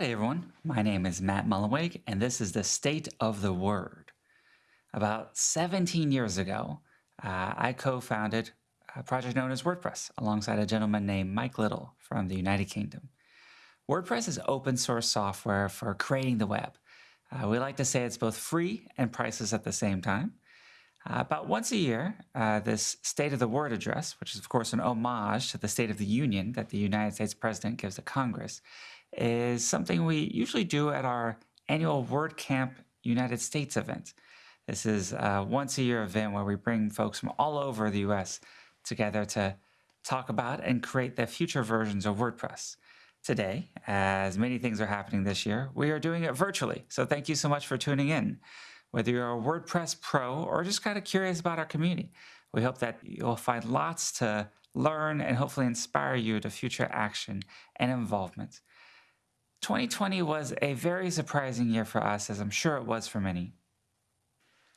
Howdy, everyone. My name is Matt Mullenweg, and this is the State of the Word. About 17 years ago, uh, I co founded a project known as WordPress alongside a gentleman named Mike Little from the United Kingdom. WordPress is open source software for creating the web. Uh, we like to say it's both free and priceless at the same time. Uh, about once a year, uh, this State of the Word address, which is, of course, an homage to the State of the Union that the United States President gives to Congress, is something we usually do at our annual WordCamp United States event. This is a once a year event where we bring folks from all over the US together to talk about and create the future versions of WordPress. Today, as many things are happening this year, we are doing it virtually. So thank you so much for tuning in. Whether you're a WordPress pro or just kind of curious about our community, we hope that you'll find lots to learn and hopefully inspire you to future action and involvement. 2020 was a very surprising year for us, as I'm sure it was for many.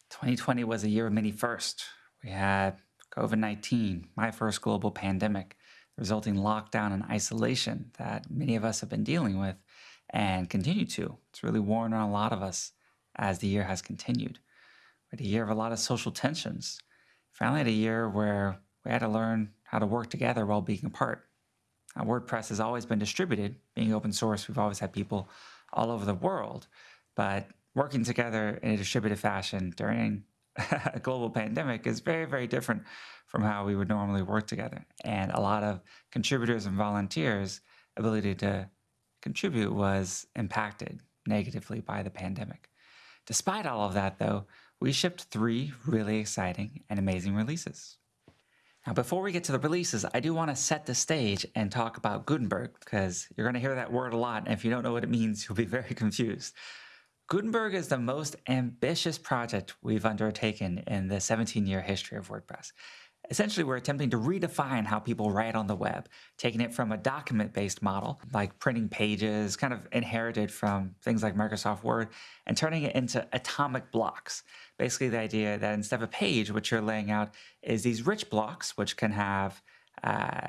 2020 was a year of many firsts. We had COVID 19, my first global pandemic, resulting lockdown and isolation that many of us have been dealing with and continue to. It's really worn on a lot of us as the year has continued. We had a year of a lot of social tensions. Finally, had a year where we had to learn how to work together while being apart. WordPress has always been distributed. Being open source, we've always had people all over the world. But working together in a distributed fashion during a global pandemic is very, very different from how we would normally work together. And a lot of contributors and volunteers' ability to contribute was impacted negatively by the pandemic. Despite all of that, though, we shipped three really exciting and amazing releases. Now, before we get to the releases, I do want to set the stage and talk about Gutenberg because you're going to hear that word a lot. And if you don't know what it means, you'll be very confused. Gutenberg is the most ambitious project we've undertaken in the 17 year history of WordPress. Essentially, we're attempting to redefine how people write on the web, taking it from a document based model, like printing pages, kind of inherited from things like Microsoft Word, and turning it into atomic blocks. Basically, the idea that instead of a page, which you're laying out is these rich blocks, which can have uh,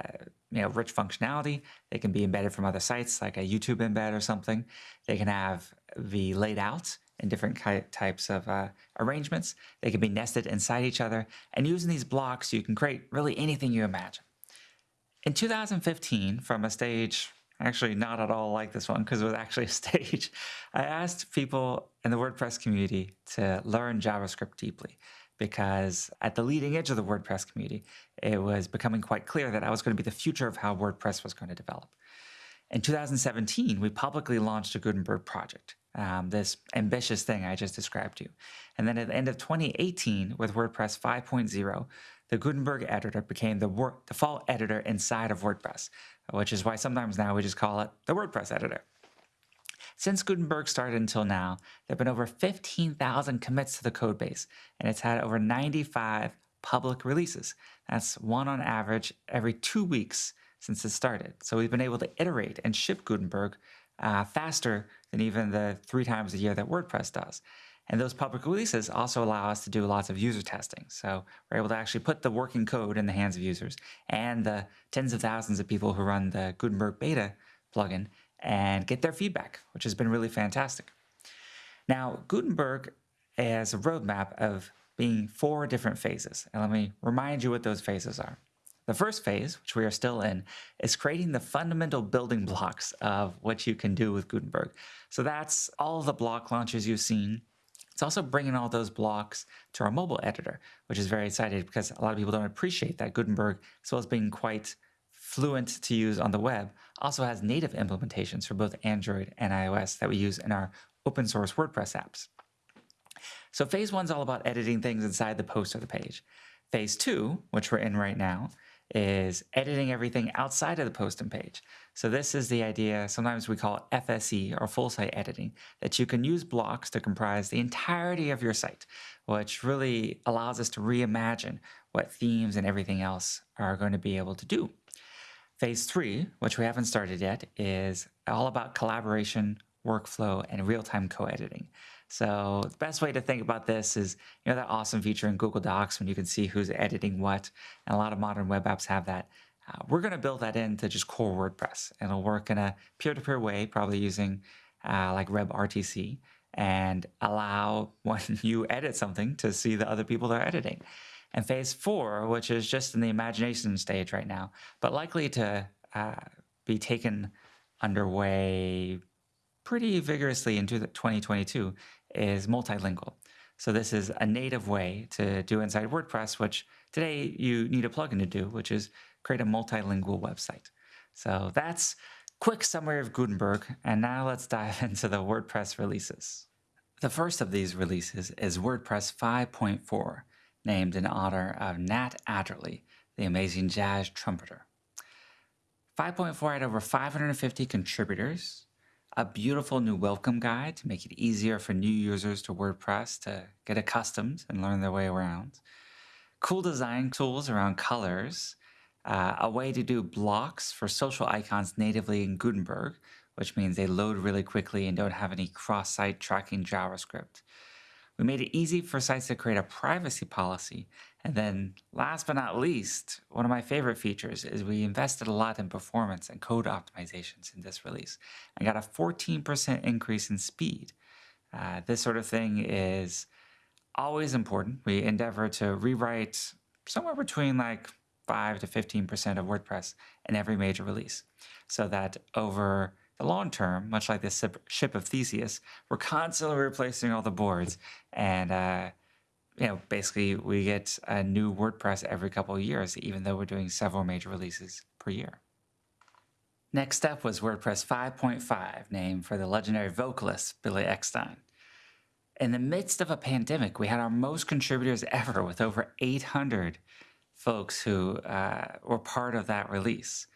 you know, rich functionality. They can be embedded from other sites like a YouTube embed or something. They can have the laid out in different types of uh, arrangements. They can be nested inside each other. And using these blocks, you can create really anything you imagine. In 2015, from a stage actually not at all like this one because it was actually a stage, I asked people in the WordPress community to learn JavaScript deeply because at the leading edge of the WordPress community, it was becoming quite clear that I was going to be the future of how WordPress was going to develop. In 2017, we publicly launched a Gutenberg project um, this ambitious thing I just described to you. And then at the end of 2018, with WordPress 5.0, the Gutenberg editor became the default editor inside of WordPress, which is why sometimes now we just call it the WordPress editor. Since Gutenberg started until now, there have been over 15,000 commits to the codebase, and it's had over 95 public releases. That's one on average every two weeks since it started. So we've been able to iterate and ship Gutenberg uh, faster than even the three times a year that WordPress does. And those public releases also allow us to do lots of user testing. So we're able to actually put the working code in the hands of users and the tens of thousands of people who run the Gutenberg beta plugin and get their feedback, which has been really fantastic. Now, Gutenberg has a roadmap of being four different phases. And let me remind you what those phases are. The first phase, which we are still in, is creating the fundamental building blocks of what you can do with Gutenberg. So that's all the block launches you've seen. It's also bringing all those blocks to our mobile editor, which is very exciting because a lot of people don't appreciate that Gutenberg, as well as being quite fluent to use on the web, also has native implementations for both Android and iOS that we use in our open source WordPress apps. So phase one is all about editing things inside the post or the page. Phase two, which we're in right now, is editing everything outside of the post and page. So this is the idea, sometimes we call it FSE or full site editing, that you can use blocks to comprise the entirety of your site, which really allows us to reimagine what themes and everything else are going to be able to do. Phase three, which we haven't started yet, is all about collaboration, workflow, and real-time co-editing. So the best way to think about this is, you know, that awesome feature in Google Docs when you can see who's editing what, and a lot of modern web apps have that. Uh, we're going to build that into just core WordPress. It'll work in a peer-to-peer way, probably using uh, like WebRTC, and allow when you edit something to see the other people that are editing. And phase four, which is just in the imagination stage right now, but likely to uh, be taken underway pretty vigorously into 2022, is multilingual. So this is a native way to do inside WordPress, which today you need a plugin to do, which is create a multilingual website. So that's quick summary of Gutenberg. And now let's dive into the WordPress releases. The first of these releases is WordPress 5.4, named in honor of Nat Adderley, the amazing jazz trumpeter. 5.4 had over 550 contributors, a beautiful new welcome guide to make it easier for new users to WordPress to get accustomed and learn their way around, cool design tools around colors, uh, a way to do blocks for social icons natively in Gutenberg, which means they load really quickly and don't have any cross-site tracking JavaScript. We made it easy for sites to create a privacy policy. And then last but not least, one of my favorite features is we invested a lot in performance and code optimizations in this release. I got a 14% increase in speed. Uh, this sort of thing is always important. We endeavor to rewrite somewhere between like 5 to 15% of WordPress in every major release so that over the long term, much like this ship of Theseus, we're constantly replacing all the boards. And, uh, you know, basically we get a new WordPress every couple of years, even though we're doing several major releases per year. Next up was WordPress 5.5, named for the legendary vocalist Billy Eckstine. In the midst of a pandemic, we had our most contributors ever with over 800 folks who uh, were part of that release.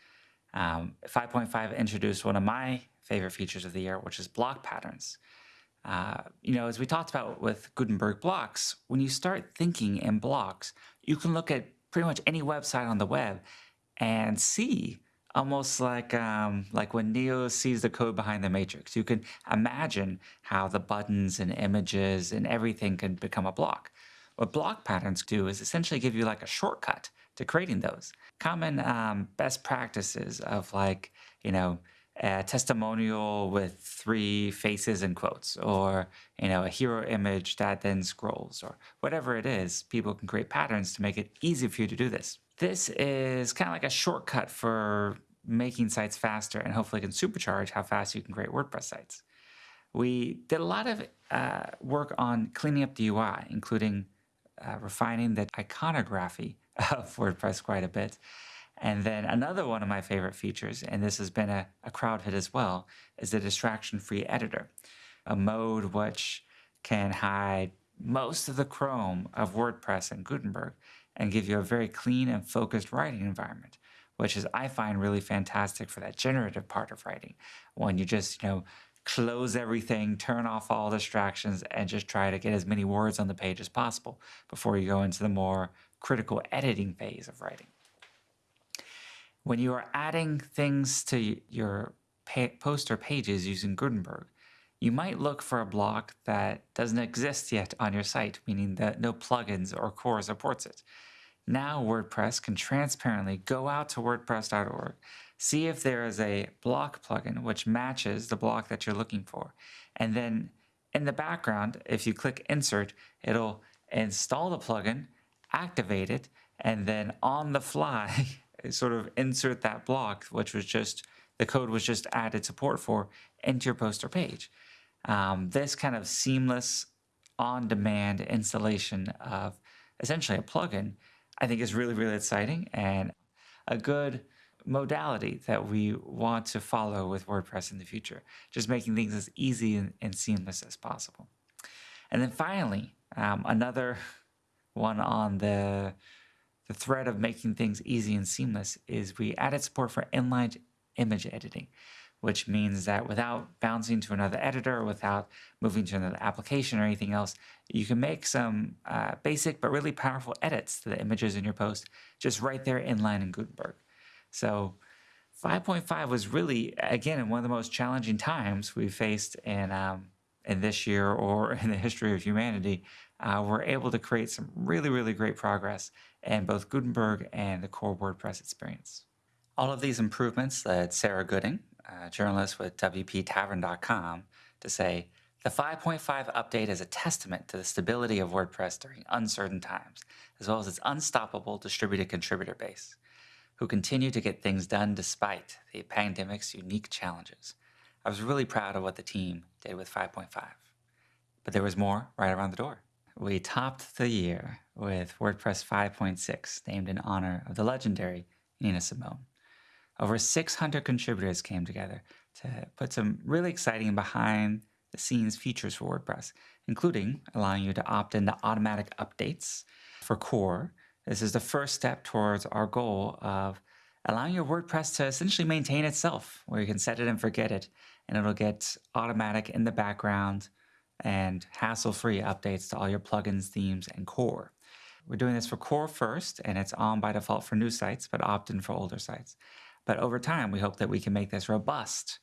Um, 5.5 introduced one of my favorite features of the year, which is block patterns. Uh, you know, as we talked about with Gutenberg blocks, when you start thinking in blocks, you can look at pretty much any website on the web and see almost like um, like when Neo sees the code behind the matrix. You can imagine how the buttons and images and everything can become a block. What block patterns do is essentially give you like a shortcut to creating those. Common um, best practices of like, you know, a testimonial with three faces and quotes, or you know, a hero image that then scrolls, or whatever it is, people can create patterns to make it easy for you to do this. This is kind of like a shortcut for making sites faster and hopefully can supercharge how fast you can create WordPress sites. We did a lot of uh, work on cleaning up the UI, including uh, refining the iconography of WordPress quite a bit. And then another one of my favorite features, and this has been a, a crowd hit as well, is the distraction-free editor, a mode which can hide most of the Chrome of WordPress and Gutenberg and give you a very clean and focused writing environment, which is, I find, really fantastic for that generative part of writing. When you just, you know, close everything, turn off all distractions, and just try to get as many words on the page as possible before you go into the more critical editing phase of writing. When you are adding things to your post or pages using Gutenberg, you might look for a block that doesn't exist yet on your site, meaning that no plugins or core supports it. Now WordPress can transparently go out to wordpress.org, see if there is a block plugin which matches the block that you're looking for. And then in the background, if you click insert, it'll install the plugin, activate it, and then on the fly, sort of insert that block, which was just, the code was just added support for into your poster page. Um, this kind of seamless on-demand installation of essentially a plugin I think is really, really exciting and a good modality that we want to follow with WordPress in the future, just making things as easy and, and seamless as possible. And then finally, um, another one on the, the thread of making things easy and seamless is we added support for inline image editing which means that without bouncing to another editor, without moving to another application or anything else, you can make some uh, basic but really powerful edits to the images in your post just right there inline in Gutenberg. So 5.5 was really, again, one of the most challenging times we faced in, um, in this year or in the history of humanity. Uh, we're able to create some really, really great progress in both Gutenberg and the core WordPress experience. All of these improvements led Sarah Gooding, a journalist with WPTavern.com, to say, the 5.5 update is a testament to the stability of WordPress during uncertain times, as well as its unstoppable distributed contributor base, who continue to get things done despite the pandemic's unique challenges. I was really proud of what the team did with 5.5. But there was more right around the door. We topped the year with WordPress 5.6, named in honor of the legendary Nina Simone. Over 600 contributors came together to put some really exciting behind the scenes features for WordPress, including allowing you to opt into automatic updates for core. This is the first step towards our goal of allowing your WordPress to essentially maintain itself, where you can set it and forget it, and it'll get automatic in the background and hassle-free updates to all your plugins, themes, and core. We're doing this for core first, and it's on by default for new sites, but opt in for older sites. But over time, we hope that we can make this robust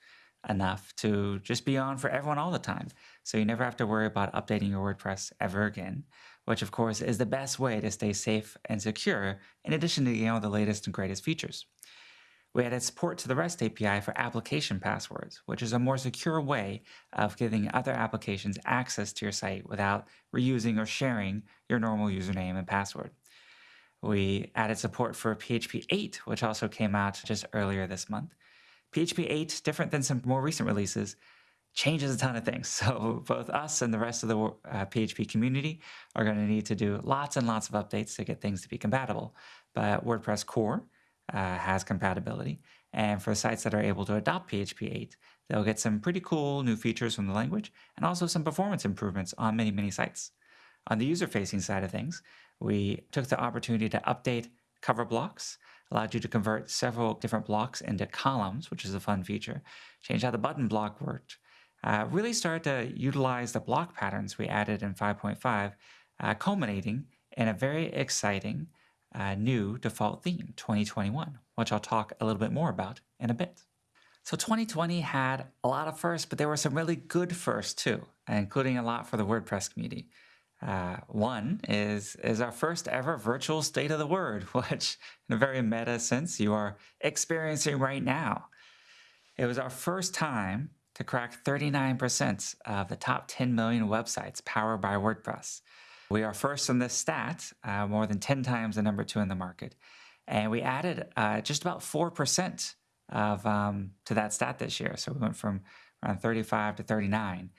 enough to just be on for everyone all the time. So you never have to worry about updating your WordPress ever again, which of course is the best way to stay safe and secure in addition to you know the latest and greatest features. We added support to the REST API for application passwords, which is a more secure way of giving other applications access to your site without reusing or sharing your normal username and password. We added support for PHP 8, which also came out just earlier this month. PHP 8, different than some more recent releases, changes a ton of things. So both us and the rest of the uh, PHP community are going to need to do lots and lots of updates to get things to be compatible. But WordPress core uh, has compatibility. And for sites that are able to adopt PHP 8, they'll get some pretty cool new features from the language and also some performance improvements on many, many sites. On the user-facing side of things, we took the opportunity to update cover blocks, allowed you to convert several different blocks into columns, which is a fun feature, changed how the button block worked, uh, really started to utilize the block patterns we added in 5.5, uh, culminating in a very exciting uh, new default theme, 2021, which I'll talk a little bit more about in a bit. So 2020 had a lot of firsts, but there were some really good firsts too, including a lot for the WordPress community. Uh, one is is our first ever virtual state of the word, which in a very meta sense you are experiencing right now. It was our first time to crack 39% of the top 10 million websites powered by WordPress. We are first in this stat, uh, more than 10 times the number two in the market. And we added uh, just about 4% of um, to that stat this year. So we went from around 35 to 39,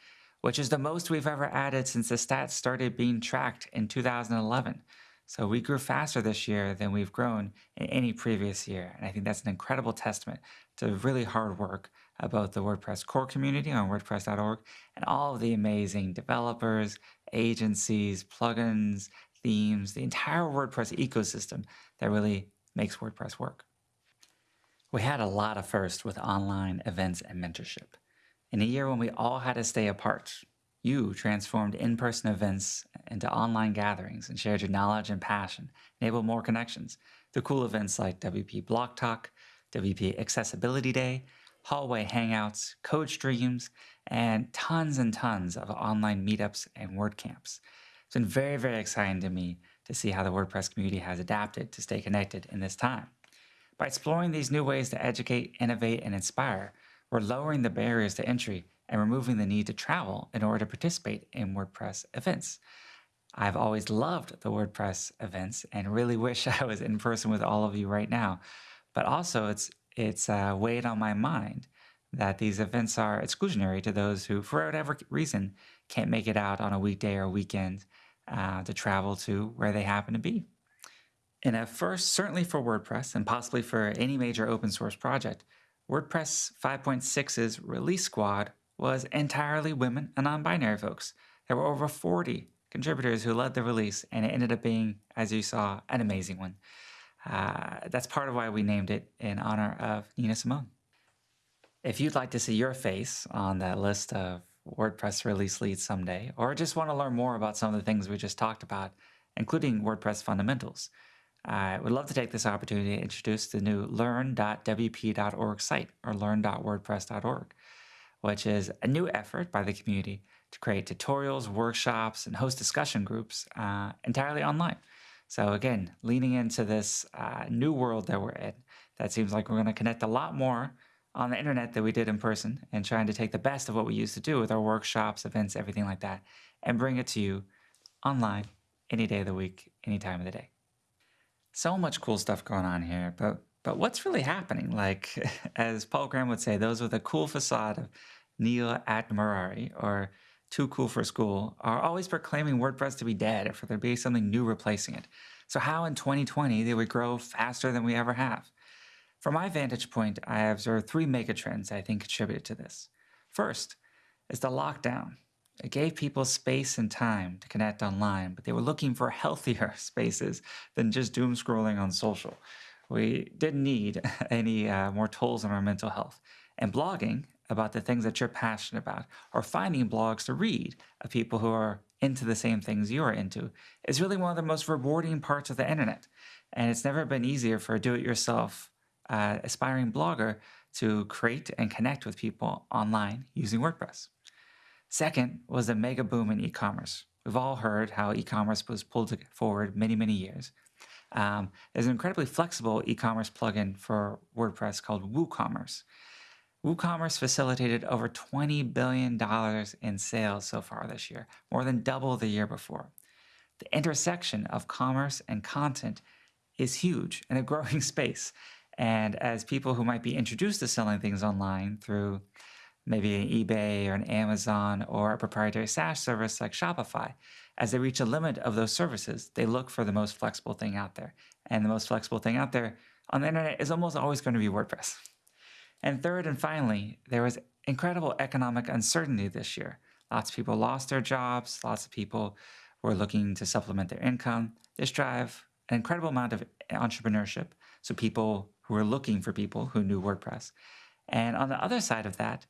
which is the most we've ever added since the stats started being tracked in 2011. So we grew faster this year than we've grown in any previous year. And I think that's an incredible testament to really hard work about the WordPress core community on WordPress.org and all of the amazing developers, agencies, plugins, themes, the entire WordPress ecosystem that really makes WordPress work. We had a lot of firsts with online events and mentorship. In a year when we all had to stay apart, you transformed in-person events into online gatherings and shared your knowledge and passion, enabled more connections through cool events like WP Block Talk, WP Accessibility Day, hallway hangouts, code streams, and tons and tons of online meetups and WordCamps. It's been very, very exciting to me to see how the WordPress community has adapted to stay connected in this time. By exploring these new ways to educate, innovate, and inspire, we're lowering the barriers to entry and removing the need to travel in order to participate in WordPress events. I've always loved the WordPress events and really wish I was in person with all of you right now. But also, it's it's uh, weighed on my mind that these events are exclusionary to those who, for whatever reason, can't make it out on a weekday or weekend uh, to travel to where they happen to be. And at first, certainly for WordPress and possibly for any major open source project, WordPress 5.6's release squad was entirely women and non-binary folks. There were over 40 contributors who led the release, and it ended up being, as you saw, an amazing one. Uh, that's part of why we named it in honor of Nina Simone. If you'd like to see your face on that list of WordPress release leads someday, or just want to learn more about some of the things we just talked about, including WordPress fundamentals, I would love to take this opportunity to introduce the new learn.wp.org site, or learn.wordpress.org, which is a new effort by the community to create tutorials, workshops, and host discussion groups uh, entirely online. So again, leaning into this uh, new world that we're in, that seems like we're going to connect a lot more on the internet than we did in person and trying to take the best of what we used to do with our workshops, events, everything like that, and bring it to you online any day of the week, any time of the day. So much cool stuff going on here, but but what's really happening? Like, as Paul Graham would say, those with a cool facade of nil admirari or too cool for school are always proclaiming WordPress to be dead or for there to be something new replacing it. So how in 2020 they would grow faster than we ever have? From my vantage point, I observed three megatrends I think contributed to this. First is the lockdown. It gave people space and time to connect online, but they were looking for healthier spaces than just doom scrolling on social. We didn't need any uh, more tools on our mental health. And blogging about the things that you're passionate about or finding blogs to read of people who are into the same things you are into is really one of the most rewarding parts of the internet. And it's never been easier for a do-it-yourself uh, aspiring blogger to create and connect with people online using WordPress. Second was the mega boom in e-commerce. We've all heard how e-commerce was pulled forward many, many years. Um, there's an incredibly flexible e-commerce plugin for WordPress called WooCommerce. WooCommerce facilitated over $20 billion in sales so far this year, more than double the year before. The intersection of commerce and content is huge and a growing space. And as people who might be introduced to selling things online through maybe an eBay or an Amazon or a proprietary SaaS service like Shopify, as they reach a limit of those services, they look for the most flexible thing out there. And the most flexible thing out there on the internet is almost always going to be WordPress. And third and finally, there was incredible economic uncertainty this year. Lots of people lost their jobs, lots of people were looking to supplement their income. This drive an incredible amount of entrepreneurship. So people who were looking for people who knew WordPress. And on the other side of that,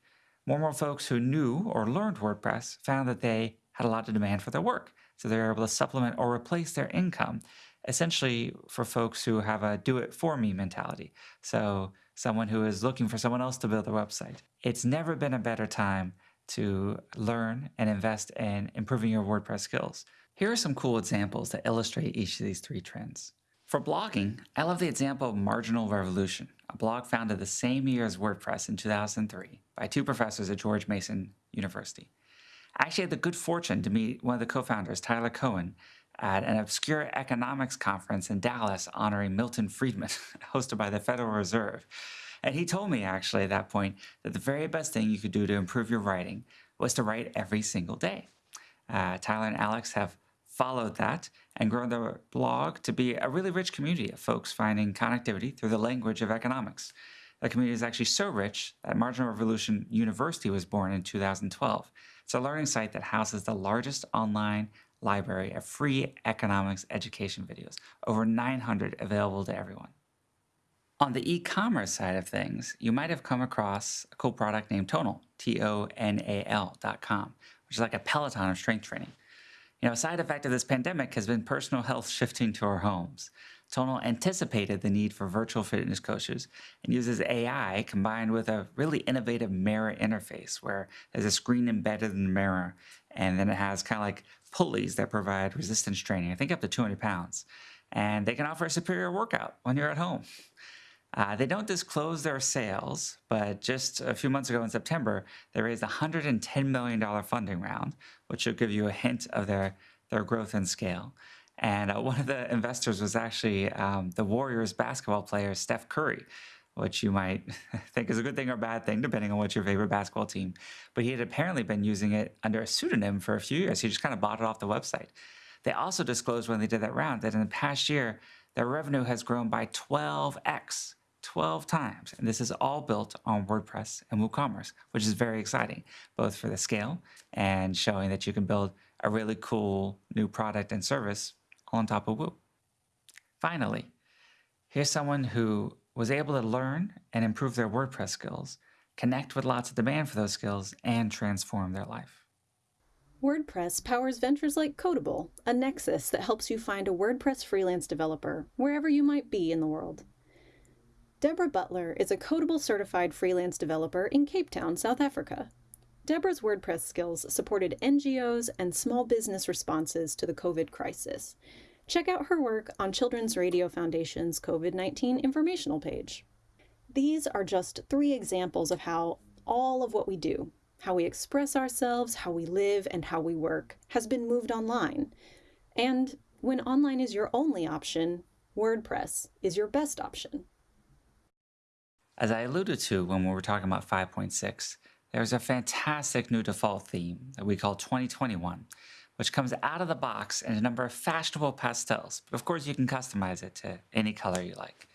more and more folks who knew or learned WordPress found that they had a lot of demand for their work. So they were able to supplement or replace their income, essentially for folks who have a do it for me mentality. So someone who is looking for someone else to build a website. It's never been a better time to learn and invest in improving your WordPress skills. Here are some cool examples that illustrate each of these three trends. For blogging, I love the example of Marginal Revolution, a blog founded the same year as WordPress in 2003 by two professors at George Mason University. I actually had the good fortune to meet one of the co-founders, Tyler Cowen, at an obscure economics conference in Dallas honoring Milton Friedman, hosted by the Federal Reserve. And he told me actually at that point that the very best thing you could do to improve your writing was to write every single day. Uh, Tyler and Alex have followed that and grown their blog to be a really rich community of folks finding connectivity through the language of economics. The community is actually so rich that Marginal Revolution University was born in 2012. It's a learning site that houses the largest online library of free economics education videos, over 900 available to everyone. On the e-commerce side of things, you might have come across a cool product named Tonal, T-O-N-A-L dot com, which is like a Peloton of strength training. You know, a side effect of this pandemic has been personal health shifting to our homes. Tonal anticipated the need for virtual fitness coaches and uses AI combined with a really innovative mirror interface where there's a screen embedded in the mirror and then it has kind of like pulleys that provide resistance training, I think up to 200 pounds. And they can offer a superior workout when you're at home. Uh, they don't disclose their sales, but just a few months ago in September, they raised a $110 million funding round, which should give you a hint of their, their growth and scale. And uh, one of the investors was actually um, the Warriors basketball player, Steph Curry, which you might think is a good thing or bad thing, depending on what's your favorite basketball team. But he had apparently been using it under a pseudonym for a few years. He just kind of bought it off the website. They also disclosed when they did that round that in the past year, their revenue has grown by 12x, 12 times. And this is all built on WordPress and WooCommerce, which is very exciting, both for the scale and showing that you can build a really cool new product and service on top of Woo. Finally, here's someone who was able to learn and improve their WordPress skills, connect with lots of demand for those skills, and transform their life. WordPress powers ventures like Codeable, a nexus that helps you find a WordPress freelance developer wherever you might be in the world. Deborah Butler is a Codeable certified freelance developer in Cape Town, South Africa. Deborah's WordPress skills supported NGOs and small business responses to the COVID crisis. Check out her work on Children's Radio Foundation's COVID 19 informational page. These are just three examples of how all of what we do, how we express ourselves, how we live, and how we work, has been moved online. And when online is your only option, WordPress is your best option. As I alluded to when we were talking about 5.6, there's a fantastic new default theme that we call 2021, which comes out of the box in a number of fashionable pastels. But of course, you can customize it to any color you like.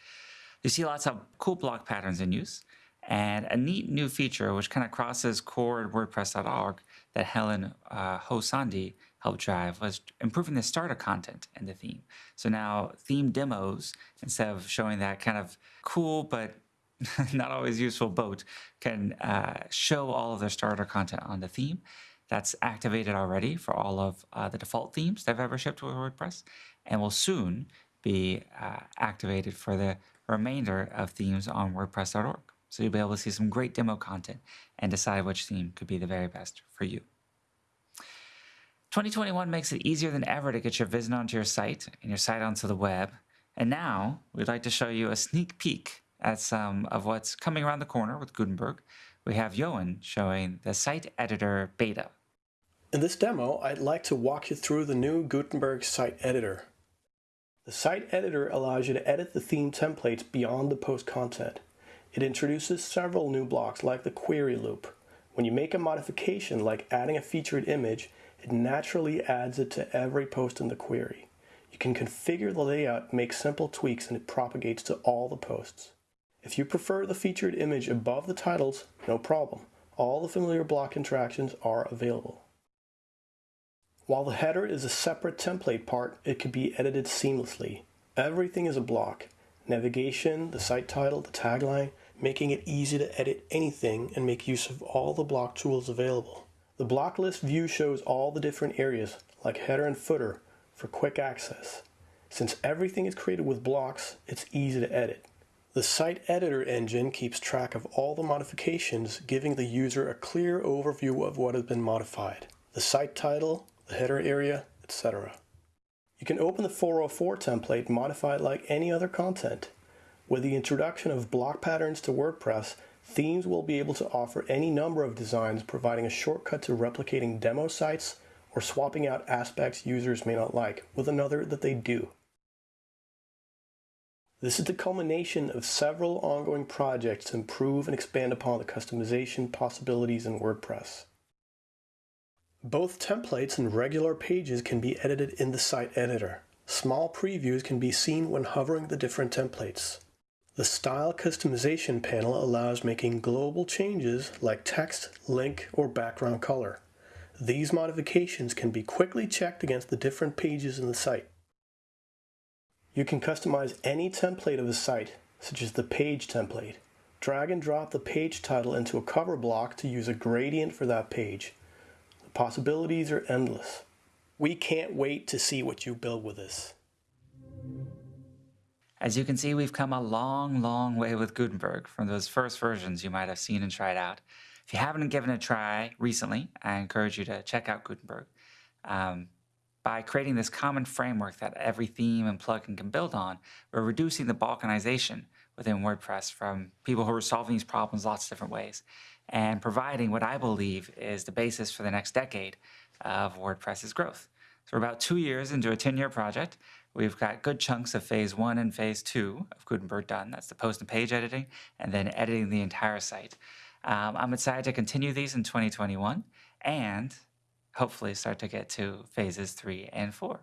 You see lots of cool block patterns in use, and a neat new feature which kind of crosses core and WordPress.org that Helen uh, Hou-Sandí helped drive was improving the starter content in the theme. So now theme demos, instead of showing that kind of cool but not always useful boat, can uh, show all of their starter content on the theme. That's activated already for all of uh, the default themes that I've ever shipped with WordPress and will soon be uh, activated for the remainder of themes on WordPress.org. So you'll be able to see some great demo content and decide which theme could be the very best for you. 2021 makes it easier than ever to get your vision onto your site and your site onto the web. And now we'd like to show you a sneak peek at some of what's coming around the corner with Gutenberg. We have Johan showing the site editor beta. In this demo, I'd like to walk you through the new Gutenberg site editor. The site editor allows you to edit the theme templates beyond the post content. It introduces several new blocks like the query loop. When you make a modification like adding a featured image, it naturally adds it to every post in the query. You can configure the layout, make simple tweaks, and it propagates to all the posts. If you prefer the featured image above the titles, no problem. All the familiar block interactions are available. While the header is a separate template part, it can be edited seamlessly. Everything is a block. Navigation, the site title, the tagline, making it easy to edit anything and make use of all the block tools available. The block list view shows all the different areas, like header and footer, for quick access. Since everything is created with blocks, it's easy to edit. The site editor engine keeps track of all the modifications, giving the user a clear overview of what has been modified. The site title, the header area, etc. You can open the 404 template and modify it like any other content. With the introduction of block patterns to WordPress, themes will be able to offer any number of designs, providing a shortcut to replicating demo sites or swapping out aspects users may not like with another that they do. This is the culmination of several ongoing projects to improve and expand upon the customization possibilities in WordPress. Both templates and regular pages can be edited in the site editor. Small previews can be seen when hovering the different templates. The Style Customization panel allows making global changes like text, link, or background color. These modifications can be quickly checked against the different pages in the site. You can customize any template of a site, such as the page template. Drag and drop the page title into a cover block to use a gradient for that page. Possibilities are endless. We can't wait to see what you build with us. As you can see, we've come a long, long way with Gutenberg from those first versions you might have seen and tried out. If you haven't given it a try recently, I encourage you to check out Gutenberg. Um, by creating this common framework that every theme and plugin can build on, we're reducing the balkanization within WordPress from people who are solving these problems lots of different ways and providing what I believe is the basis for the next decade of WordPress's growth. So we're about two years into a 10-year project. We've got good chunks of phase one and phase two of Gutenberg done. That's the post and page editing, and then editing the entire site. Um, I'm excited to continue these in 2021 and hopefully start to get to phases three and four.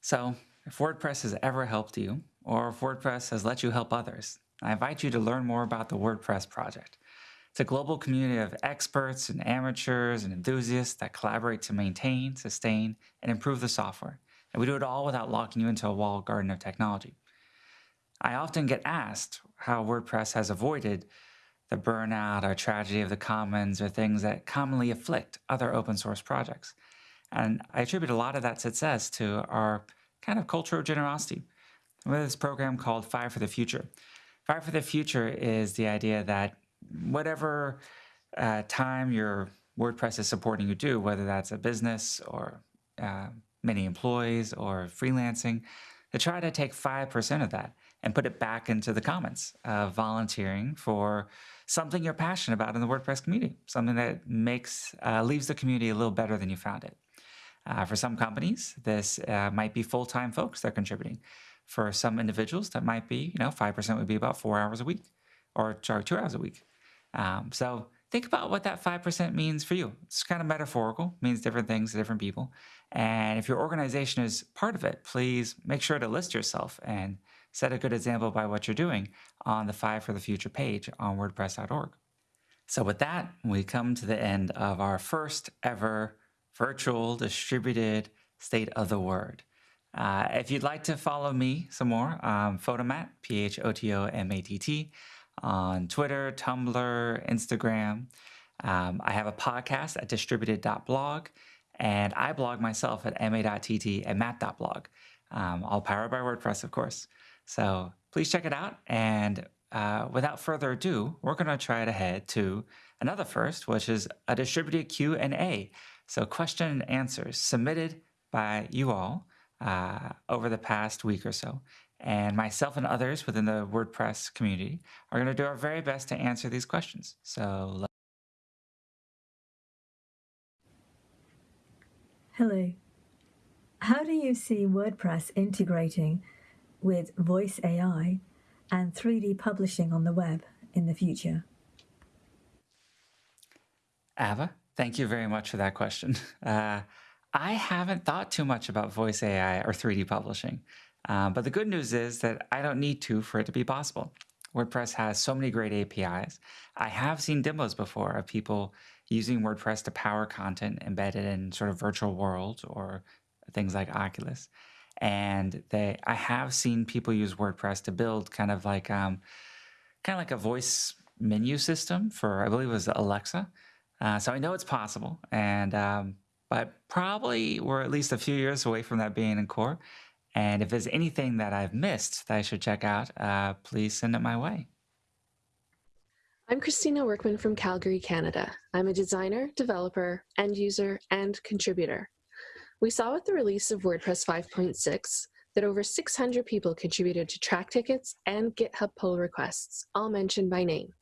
So if WordPress has ever helped you, or if WordPress has let you help others, I invite you to learn more about the WordPress project. It's a global community of experts and amateurs and enthusiasts that collaborate to maintain, sustain, and improve the software. And we do it all without locking you into a walled garden of technology. I often get asked how WordPress has avoided the burnout or tragedy of the commons or things that commonly afflict other open source projects. And I attribute a lot of that success to our kind of culture of generosity. Have this program called Five for the Future. Five for the Future is the idea that whatever uh, time your WordPress is supporting you do, whether that's a business or uh, many employees or freelancing, to try to take 5% of that and put it back into the comments of volunteering for something you're passionate about in the WordPress community, something that makes uh, leaves the community a little better than you found it. Uh, for some companies, this uh, might be full-time folks that are contributing. For some individuals, that might be, you know, 5% would be about four hours a week or sorry, two hours a week. Um, so think about what that 5% means for you. It's kind of metaphorical, means different things to different people. And if your organization is part of it, please make sure to list yourself and set a good example by what you're doing on the Five for the Future page on WordPress.org. So with that, we come to the end of our first ever virtual distributed state of the word. Uh, if you'd like to follow me some more, um, Photomatt, P-H-O-T-O-M-A-T-T, on Twitter, Tumblr, Instagram. Um, I have a podcast at distributed.blog, and I blog myself at ma.tt and matt.blog, um, all powered by WordPress, of course. So please check it out. And uh, without further ado, we're going to try to head to another first, which is a distributed Q&A. So question and answers submitted by you all uh, over the past week or so. And myself and others within the WordPress community are going to do our very best to answer these questions. So Hello. How do you see WordPress integrating with voice AI and 3D publishing on the web in the future? Ava, thank you very much for that question. Uh, I haven't thought too much about voice AI or 3D publishing, uh, but the good news is that I don't need to for it to be possible. WordPress has so many great APIs. I have seen demos before of people using WordPress to power content embedded in sort of virtual worlds or things like Oculus. And they, I have seen people use WordPress to build kind of like, um, kind of like a voice menu system for, I believe it was Alexa. Uh, so I know it's possible. And, um, but probably we're at least a few years away from that being in core. And if there's anything that I've missed that I should check out, uh, please send it my way. I'm Christina Workman from Calgary, Canada. I'm a designer, developer, end user, and contributor. We saw with the release of WordPress 5.6 that over 600 people contributed to Trac tickets and GitHub pull requests, all mentioned by name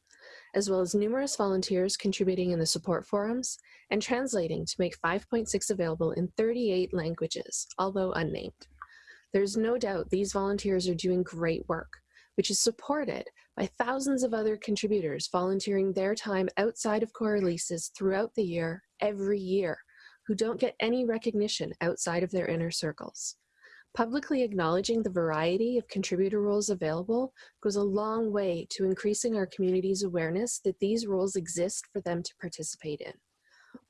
as well as numerous volunteers contributing in the support forums and translating to make 5.6 available in 38 languages, although unnamed. There's no doubt these volunteers are doing great work, which is supported by thousands of other contributors volunteering their time outside of core releases throughout the year, every year, who don't get any recognition outside of their inner circles. Publicly acknowledging the variety of contributor roles available goes a long way to increasing our community's awareness that these roles exist for them to participate in.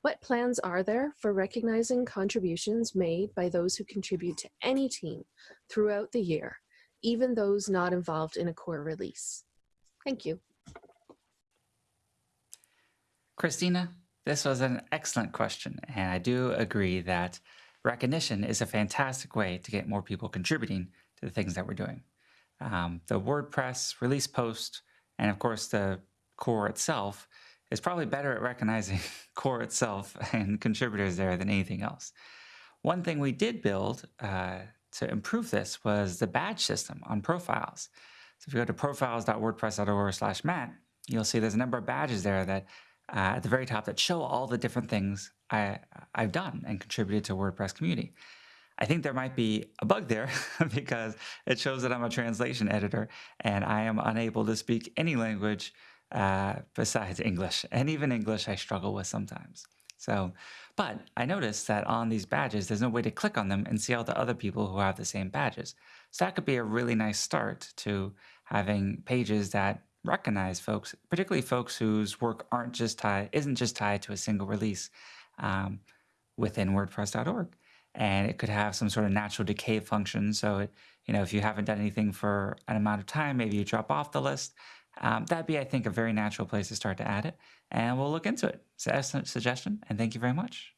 What plans are there for recognizing contributions made by those who contribute to any team throughout the year, even those not involved in a core release? Thank you. Christina, this was an excellent question, and I do agree that recognition is a fantastic way to get more people contributing to the things that we're doing. Um, the WordPress release post, and of course the core itself, is probably better at recognizing core itself and contributors there than anything else. One thing we did build uh, to improve this was the badge system on profiles. So if you go to profiles.wordpress.org slash Matt, you'll see there's a number of badges there that uh, at the very top that show all the different things I, I've done and contributed to WordPress community. I think there might be a bug there because it shows that I'm a translation editor and I am unable to speak any language uh, besides English. And even English I struggle with sometimes. So, but I noticed that on these badges, there's no way to click on them and see all the other people who have the same badges. So that could be a really nice start to having pages that recognize folks, particularly folks whose work aren't just tied, isn't just tied to a single release um, within WordPress.org. And it could have some sort of natural decay function. So, it, you know, if you haven't done anything for an amount of time, maybe you drop off the list. Um, that'd be, I think, a very natural place to start to add it. And we'll look into it. It's So, excellent suggestion. And thank you very much.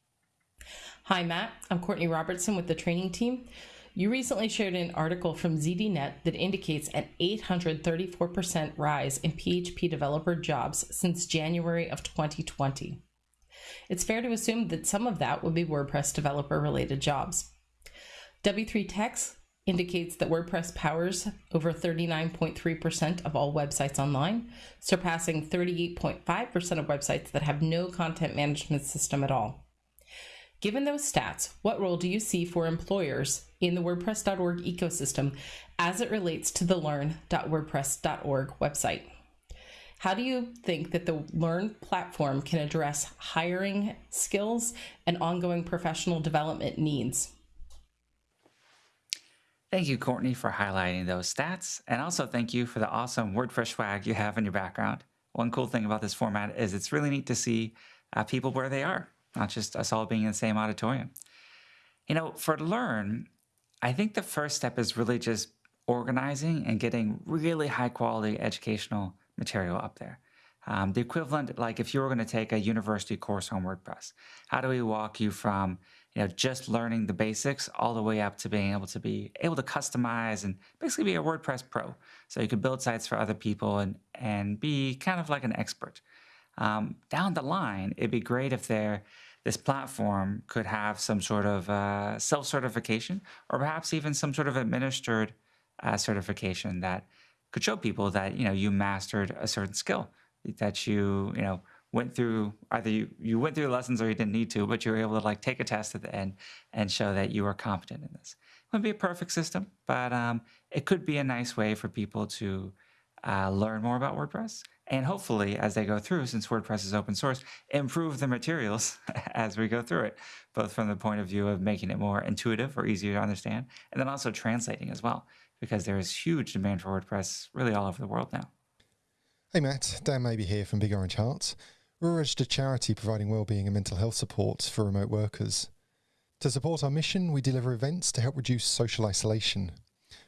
Hi, Matt. I'm Courtney Robertson with the training team. You recently shared an article from ZDNet that indicates an 834% rise in PHP developer jobs since January of 2020 it's fair to assume that some of that would be WordPress developer related jobs. W3Techs indicates that WordPress powers over 39.3% of all websites online, surpassing 38.5% of websites that have no content management system at all. Given those stats, what role do you see for employers in the WordPress.org ecosystem as it relates to the learn.wordpress.org website? How do you think that the Learn platform can address hiring skills and ongoing professional development needs? Thank you, Courtney, for highlighting those stats. And also thank you for the awesome WordPress swag you have in your background. One cool thing about this format is it's really neat to see uh, people where they are, not just us all being in the same auditorium. You know, for Learn, I think the first step is really just organizing and getting really high quality educational material up there. Um, the equivalent, like if you were going to take a university course on WordPress, how do we walk you from you know, just learning the basics all the way up to being able to be able to customize and basically be a WordPress pro. So you could build sites for other people and, and be kind of like an expert. Um, down the line, it'd be great if there, this platform could have some sort of uh, self-certification or perhaps even some sort of administered uh, certification that could show people that, you know, you mastered a certain skill that you, you know, went through either you, you went through the lessons or you didn't need to, but you were able to like take a test at the end and show that you were competent in this. It wouldn't be a perfect system, but um, it could be a nice way for people to uh, learn more about WordPress and hopefully as they go through, since WordPress is open source, improve the materials as we go through it, both from the point of view of making it more intuitive or easier to understand, and then also translating as well, because there is huge demand for WordPress really all over the world now. Hey Matt, Dan Maby here from Big Orange Heart. We're a charity providing wellbeing and mental health support for remote workers. To support our mission, we deliver events to help reduce social isolation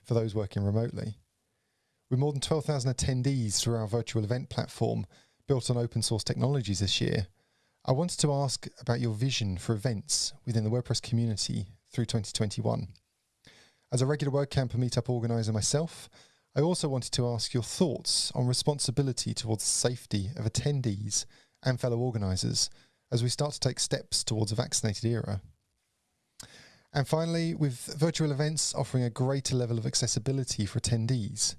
for those working remotely. With more than 12,000 attendees through our virtual event platform built on open source technologies this year, I wanted to ask about your vision for events within the WordPress community through 2021. As a regular WordCamp and Meetup organiser myself, I also wanted to ask your thoughts on responsibility towards the safety of attendees and fellow organisers as we start to take steps towards a vaccinated era. And finally, with virtual events offering a greater level of accessibility for attendees,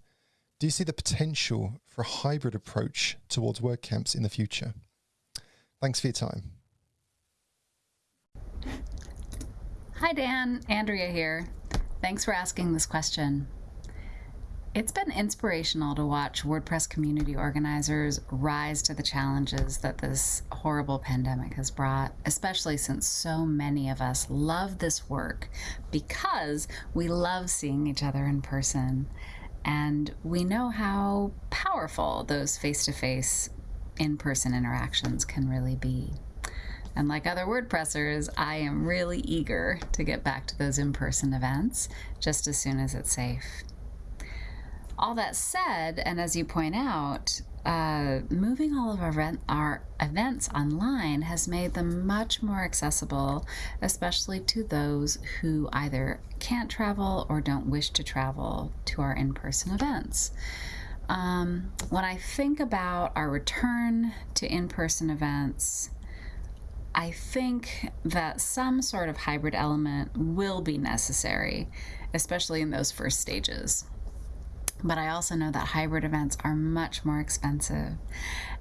do you see the potential for a hybrid approach towards WordCamps in the future? Thanks for your time. Hi, Dan. Andrea here. Thanks for asking this question. It's been inspirational to watch WordPress community organizers rise to the challenges that this horrible pandemic has brought, especially since so many of us love this work because we love seeing each other in person. And we know how powerful those face to face, in person interactions can really be. And like other WordPressers, I am really eager to get back to those in person events just as soon as it's safe. All that said, and as you point out, uh, moving all of our, our events online has made them much more accessible, especially to those who either can't travel or don't wish to travel to our in person events. Um, when I think about our return to in person events, I think that some sort of hybrid element will be necessary, especially in those first stages. But I also know that hybrid events are much more expensive.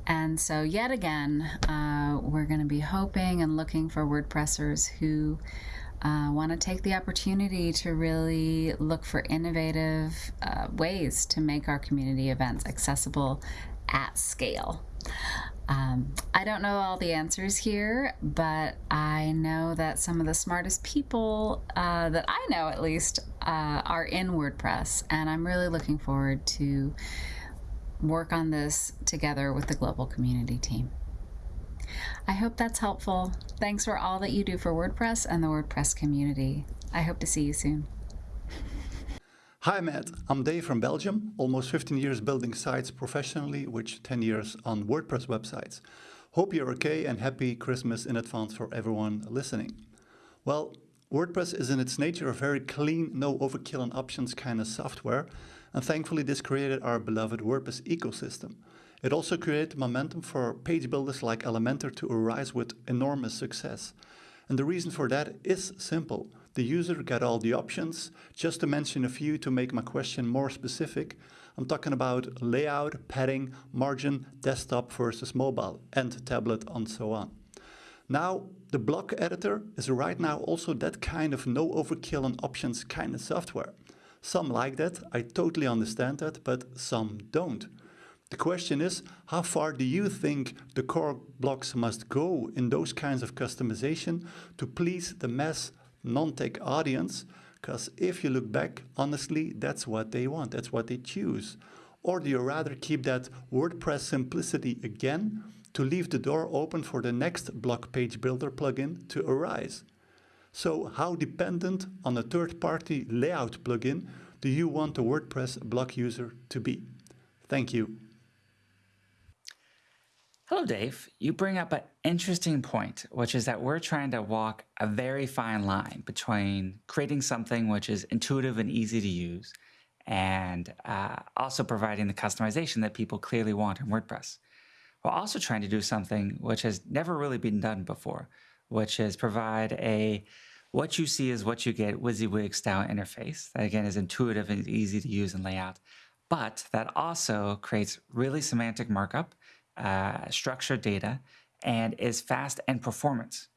And so, yet again, uh, we're going to be hoping and looking for WordPressers who uh, want to take the opportunity to really look for innovative uh, ways to make our community events accessible at scale. Um, I don't know all the answers here, but I know that some of the smartest people uh, that I know, at least, uh, are in WordPress, and I'm really looking forward to work on this together with the global community team. I hope that's helpful. Thanks for all that you do for WordPress and the WordPress community. I hope to see you soon. Hi Matt, I'm Dave from Belgium, almost 15 years building sites professionally, which 10 years on WordPress websites. Hope you're okay and happy Christmas in advance for everyone listening. Well, WordPress is in its nature a very clean, no overkill and options kind of software, and thankfully this created our beloved WordPress ecosystem. It also created momentum for page builders like Elementor to arise with enormous success. And the reason for that is simple. The user get all the options. Just to mention a few to make my question more specific, I'm talking about layout, padding, margin, desktop versus mobile, and tablet, and so on. Now, the block editor is right now also that kind of no overkill on options kind of software. Some like that, I totally understand that, but some don't. The question is, how far do you think the core blocks must go in those kinds of customization to please the mass non-tech audience? Because if you look back, honestly, that's what they want, that's what they choose. Or do you rather keep that WordPress simplicity again to leave the door open for the next block page builder plugin to arise? So how dependent on a third-party layout plugin do you want a WordPress block user to be? Thank you. Hello, Dave. You bring up an interesting point, which is that we're trying to walk a very fine line between creating something which is intuitive and easy to use and uh, also providing the customization that people clearly want in WordPress. We're also trying to do something which has never really been done before, which is provide a what you see is what you get WYSIWYG style interface that again is intuitive and easy to use and layout, but that also creates really semantic markup uh, structured data and is fast and performance.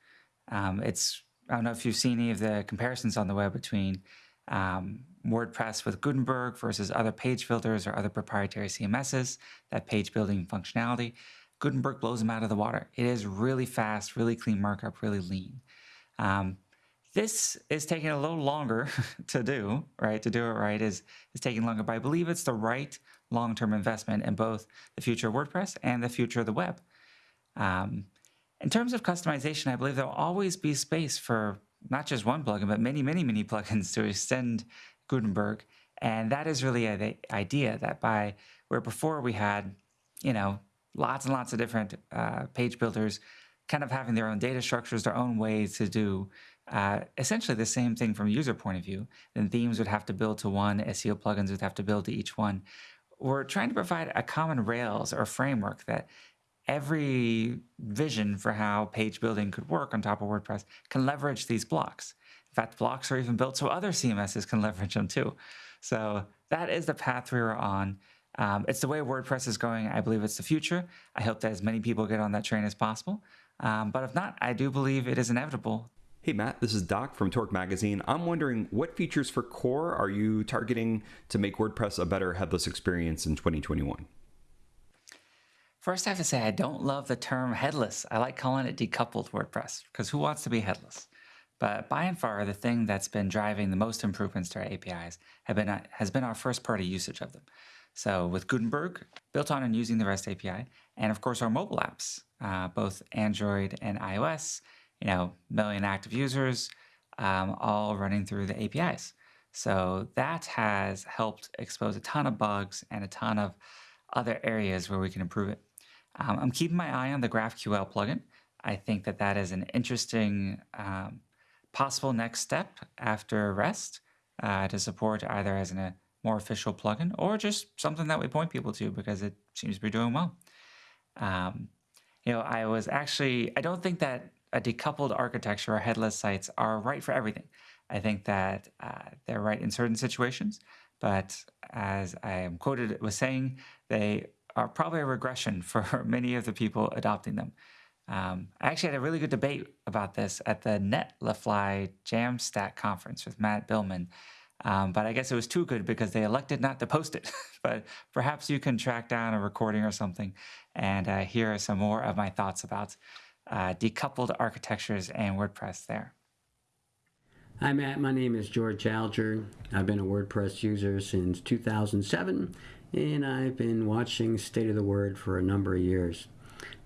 Um, it's I don't know if you've seen any of the comparisons on the web between um, WordPress with Gutenberg versus other page builders or other proprietary CMSs, that page building functionality. Gutenberg blows them out of the water. It is really fast, really clean markup, really lean. Um, this is taking a little longer to do, right? To do it right is, is taking longer, but I believe it's the right long-term investment in both the future of WordPress and the future of the web. Um, in terms of customization, I believe there'll always be space for not just one plugin, but many, many, many plugins to extend Gutenberg. And that is really the idea that by where before we had, you know, lots and lots of different uh, page builders kind of having their own data structures, their own ways to do uh, essentially the same thing from a user point of view. Then themes would have to build to one, SEO plugins would have to build to each one we're trying to provide a common rails or framework that every vision for how page building could work on top of WordPress can leverage these blocks. In fact, blocks are even built so other CMSs can leverage them too. So that is the path we are on. Um, it's the way WordPress is going. I believe it's the future. I hope that as many people get on that train as possible. Um, but if not, I do believe it is inevitable Hey Matt, this is Doc from Torque Magazine. I'm wondering what features for core are you targeting to make WordPress a better headless experience in 2021? First, I have to say I don't love the term headless. I like calling it decoupled WordPress because who wants to be headless? But by and far, the thing that's been driving the most improvements to our APIs have been, has been our first-party usage of them. So with Gutenberg, built on and using the REST API, and of course our mobile apps, uh, both Android and iOS, you know, million active users, um, all running through the APIs. So that has helped expose a ton of bugs and a ton of other areas where we can improve it. Um, I'm keeping my eye on the GraphQL plugin. I think that that is an interesting um, possible next step after REST uh, to support either as a more official plugin or just something that we point people to because it seems to be doing well. Um, you know, I was actually, I don't think that a decoupled architecture or headless sites are right for everything. I think that uh, they're right in certain situations, but as I am quoted was saying, they are probably a regression for many of the people adopting them. Um, I actually had a really good debate about this at the Netlify Jamstack conference with Matt Biilmann, um, but I guess it was too good because they elected not to post it. but perhaps you can track down a recording or something and uh, hear some more of my thoughts about uh, decoupled architectures and WordPress there. Hi Matt, my name is George Alger. I've been a WordPress user since 2007 and I've been watching State of the Word for a number of years.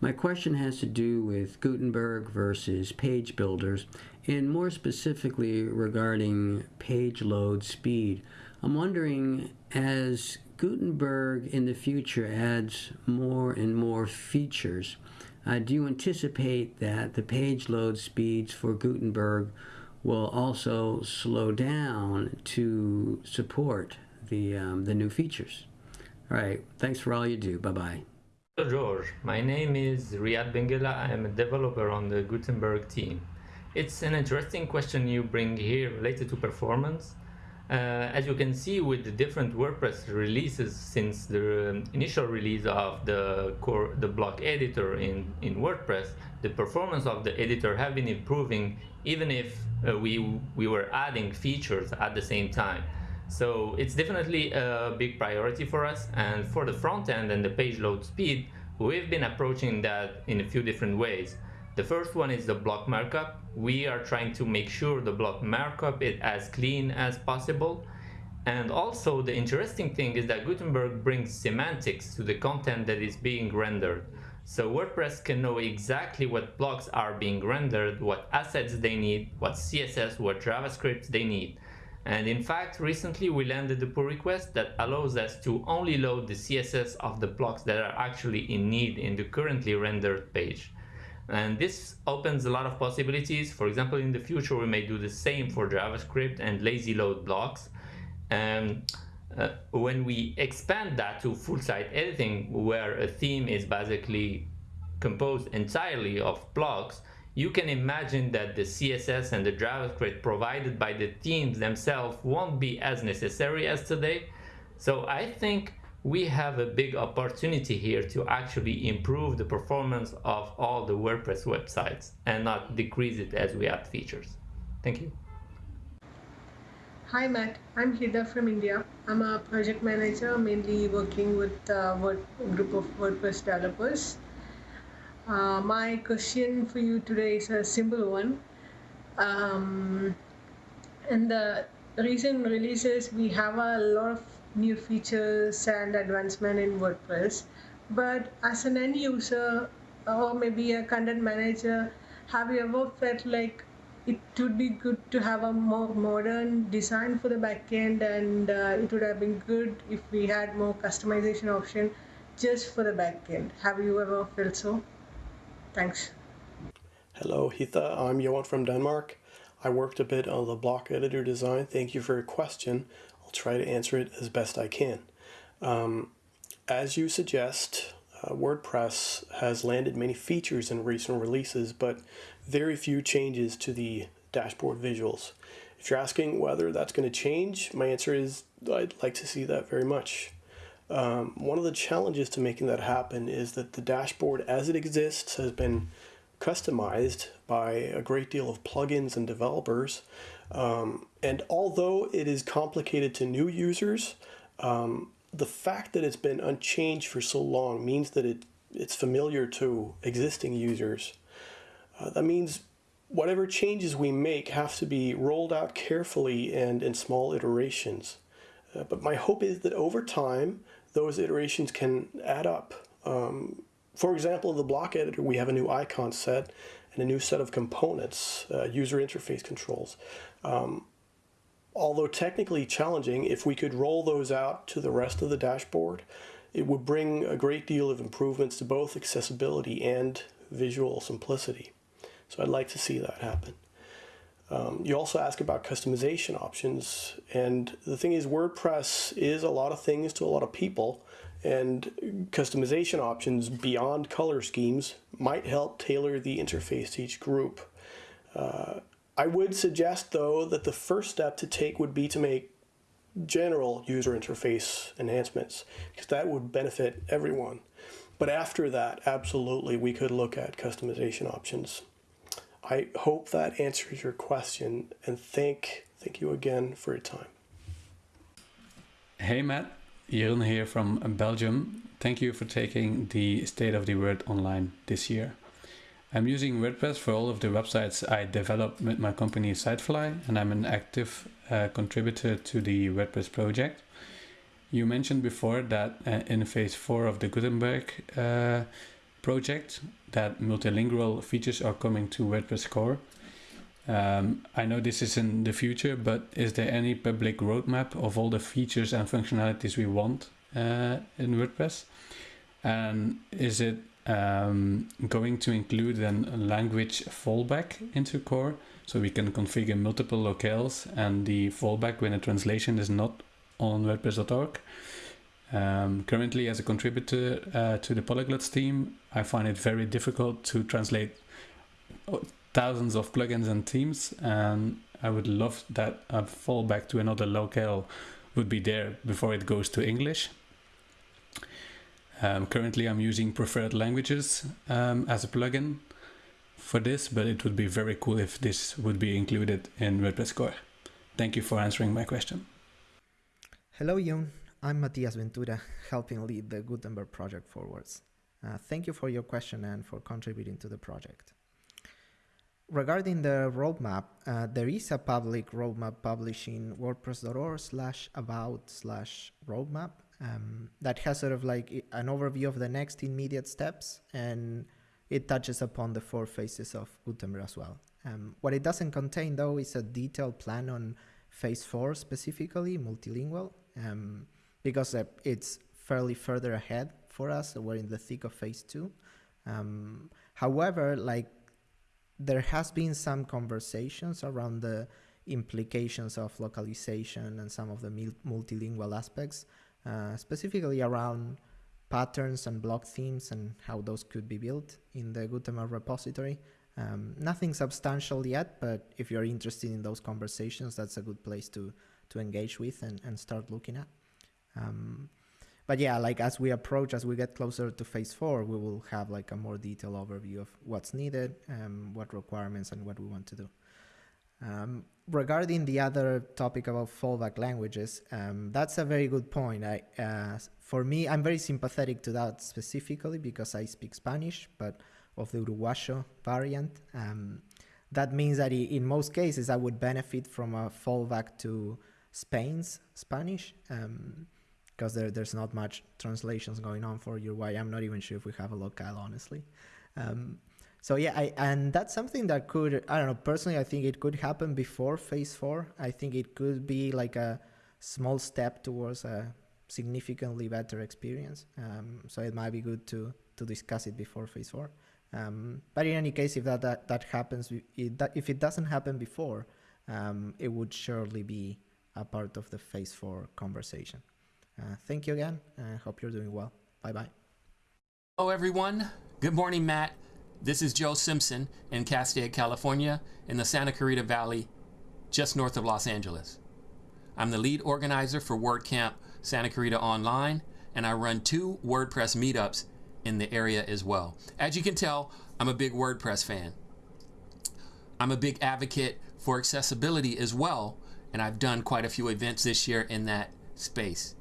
My question has to do with Gutenberg versus page builders and more specifically regarding page load speed. I'm wondering as Gutenberg in the future adds more and more features, uh, do you anticipate that the page load speeds for Gutenberg will also slow down to support the, um, the new features? All right, thanks for all you do. Bye bye. Hello, George. My name is Riad Benguella. I am a developer on the Gutenberg team. it's an interesting question you bring here related to performance. Uh, as you can see with the different WordPress releases since the um, initial release of the core, the block editor in, in WordPress, the performance of the editor have been improving even if uh, we, we were adding features at the same time. So it's definitely a big priority for us. And for the front end and the page load speed, we've been approaching that in a few different ways. The first one is the block markup. We are trying to make sure the block markup is as clean as possible. And also the interesting thing is that Gutenberg brings semantics to the content that is being rendered. So WordPress can know exactly what blocks are being rendered, what assets they need, what CSS, what JavaScript they need. And in fact, recently we landed a pull request that allows us to only load the CSS of the blocks that are actually in need in the currently rendered page. And this opens a lot of possibilities. For example, in the future, we may do the same for JavaScript and lazy load blocks. And uh, when we expand that to full site editing, where a theme is basically composed entirely of blocks, you can imagine that the CSS and the JavaScript provided by the themes themselves won't be as necessary as today. So I think we have a big opportunity here to actually improve the performance of all the WordPress websites and not decrease it as we add features. Thank you. Hi Matt, I'm Hida from India. I'm a project manager mainly working with a group of WordPress developers. Uh, my question for you today is a simple one. Um, in the recent releases, we have a lot of new features and advancement in WordPress. But as an end user or maybe a content manager, have you ever felt like it would be good to have a more modern design for the backend and uh, it would have been good if we had more customization option just for the backend. Have you ever felt so? Thanks. Hello, Hitha. I'm Joen from Denmark. I worked a bit on the block editor design. Thank you for your question. Try to answer it as best I can. Um, as you suggest, uh, WordPress has landed many features in recent releases, but very few changes to the dashboard visuals. If you're asking whether that's going to change, my answer is I'd like to see that very much. Um, one of the challenges to making that happen is that the dashboard as it exists has been customized by a great deal of plugins and developers. Um, and although it is complicated to new users, um, the fact that it's been unchanged for so long means that it, it's familiar to existing users. Uh, that means whatever changes we make have to be rolled out carefully and in small iterations. Uh, but my hope is that over time, those iterations can add up. Um, for example, the block editor, we have a new icon set and a new set of components, uh, user interface controls. Um, although technically challenging, if we could roll those out to the rest of the dashboard, it would bring a great deal of improvements to both accessibility and visual simplicity. So I'd like to see that happen. Um, you also ask about customization options, and the thing is WordPress is a lot of things to a lot of people, and customization options beyond color schemes might help tailor the interface to each group. Uh, I would suggest though that the first step to take would be to make general user interface enhancements because that would benefit everyone. But after that, absolutely, we could look at customization options. I hope that answers your question and thank thank you again for your time. Hey Matt, Jeroen here from Belgium. Thank you for taking the State of the Word online this year. I'm using WordPress for all of the websites I develop with my company Sitefly and I'm an active uh, contributor to the WordPress project. You mentioned before that uh, in phase 4 of the Gutenberg uh, project that multilingual features are coming to WordPress core. Um, I know this is in the future, but is there any public roadmap of all the features and functionalities we want uh, in WordPress? And is it um, going to include a language fallback into core so we can configure multiple locales and the fallback when a translation is not on WordPress.org? Um, currently, as a contributor uh, to the Polyglots team, I find it very difficult to translate thousands of plugins and themes, and I would love that a fallback to another locale would be there before it goes to English. Um, currently, I'm using preferred languages um, as a plugin for this, but it would be very cool if this would be included in WordPress core. Thank you for answering my question. Hello, Yun. I'm Matias Ventura, helping lead the Gutenberg project forwards. Uh, thank you for your question and for contributing to the project. Regarding the roadmap, uh, there is a public roadmap published in wordpress.org slash about slash roadmap um, that has sort of like an overview of the next immediate steps and it touches upon the four phases of Gutenberg as well. Um, what it doesn't contain though is a detailed plan on phase four specifically, multilingual, um, because uh, it's fairly further ahead for us. We're in the thick of phase two. Um, however, like there has been some conversations around the implications of localization and some of the multilingual aspects, uh, specifically around patterns and block themes and how those could be built in the Gutenberg repository. Um, nothing substantial yet, but if you're interested in those conversations, that's a good place to to engage with and, and start looking at. Um, but yeah, like as we approach, as we get closer to phase four, we will have like a more detailed overview of what's needed, um, what requirements, and what we want to do. Um, regarding the other topic about fallback languages, um, that's a very good point. I, uh, for me, I'm very sympathetic to that specifically because I speak Spanish, but of the Uruguayo variant. Um, that means that in most cases, I would benefit from a fallback to Spain's Spanish. Um, because there, there's not much translations going on for Uruguay. I'm not even sure if we have a locale, honestly. Um, so yeah, I, and that's something that could, I don't know, personally, I think it could happen before phase four. I think it could be like a small step towards a significantly better experience. Um, so it might be good to, to discuss it before phase four. Um, but in any case, if that, that, that happens, it, that, if it doesn't happen before, um, it would surely be a part of the phase four conversation. Uh, thank you again. I hope you're doing well. Bye bye. Hello, everyone. Good morning, Matt. This is Joe Simpson in Castaic, California, in the Santa Clarita Valley, just north of Los Angeles. I'm the lead organizer for WordCamp Santa Clarita Online, and I run two WordPress meetups in the area as well. As you can tell, I'm a big WordPress fan. I'm a big advocate for accessibility as well, and I've done quite a few events this year in that space.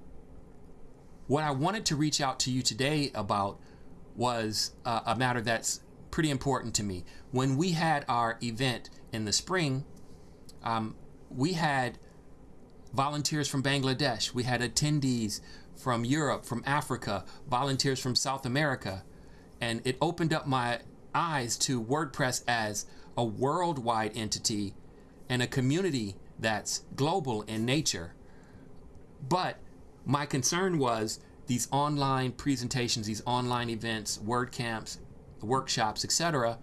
What I wanted to reach out to you today about was uh, a matter that's pretty important to me. When we had our event in the spring, um, we had volunteers from Bangladesh, we had attendees from Europe, from Africa, volunteers from South America, and it opened up my eyes to WordPress as a worldwide entity and a community that's global in nature. But my concern was these online presentations, these online events, WordCamps, workshops, etc.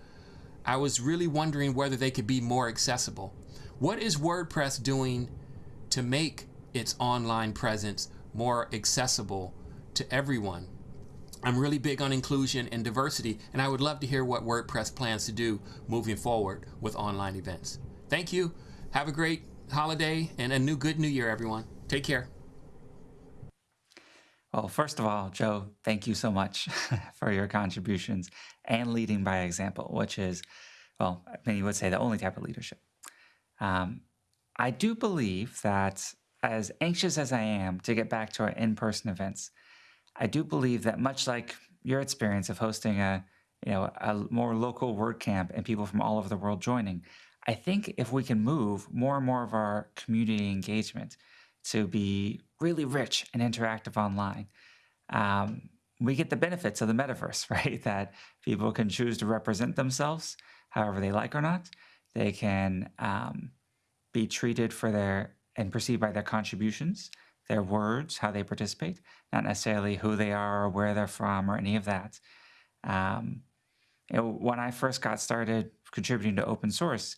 I was really wondering whether they could be more accessible. What is WordPress doing to make its online presence more accessible to everyone? I'm really big on inclusion and diversity, and I would love to hear what WordPress plans to do moving forward with online events. Thank you. Have a great holiday and a new good new year, everyone. Take care. Well, first of all, Joe, thank you so much for your contributions and leading by example, which is, well, many would say the only type of leadership. Um, I do believe that as anxious as I am to get back to our in-person events, I do believe that much like your experience of hosting a, you know, a more local WordCamp and people from all over the world joining, I think if we can move more and more of our community engagement to be really rich and interactive online, um, we get the benefits of the metaverse, right? That people can choose to represent themselves however they like or not. They can um, be treated for their and perceived by their contributions, their words, how they participate, not necessarily who they are or where they're from or any of that. Um, you know, when I first got started contributing to open source,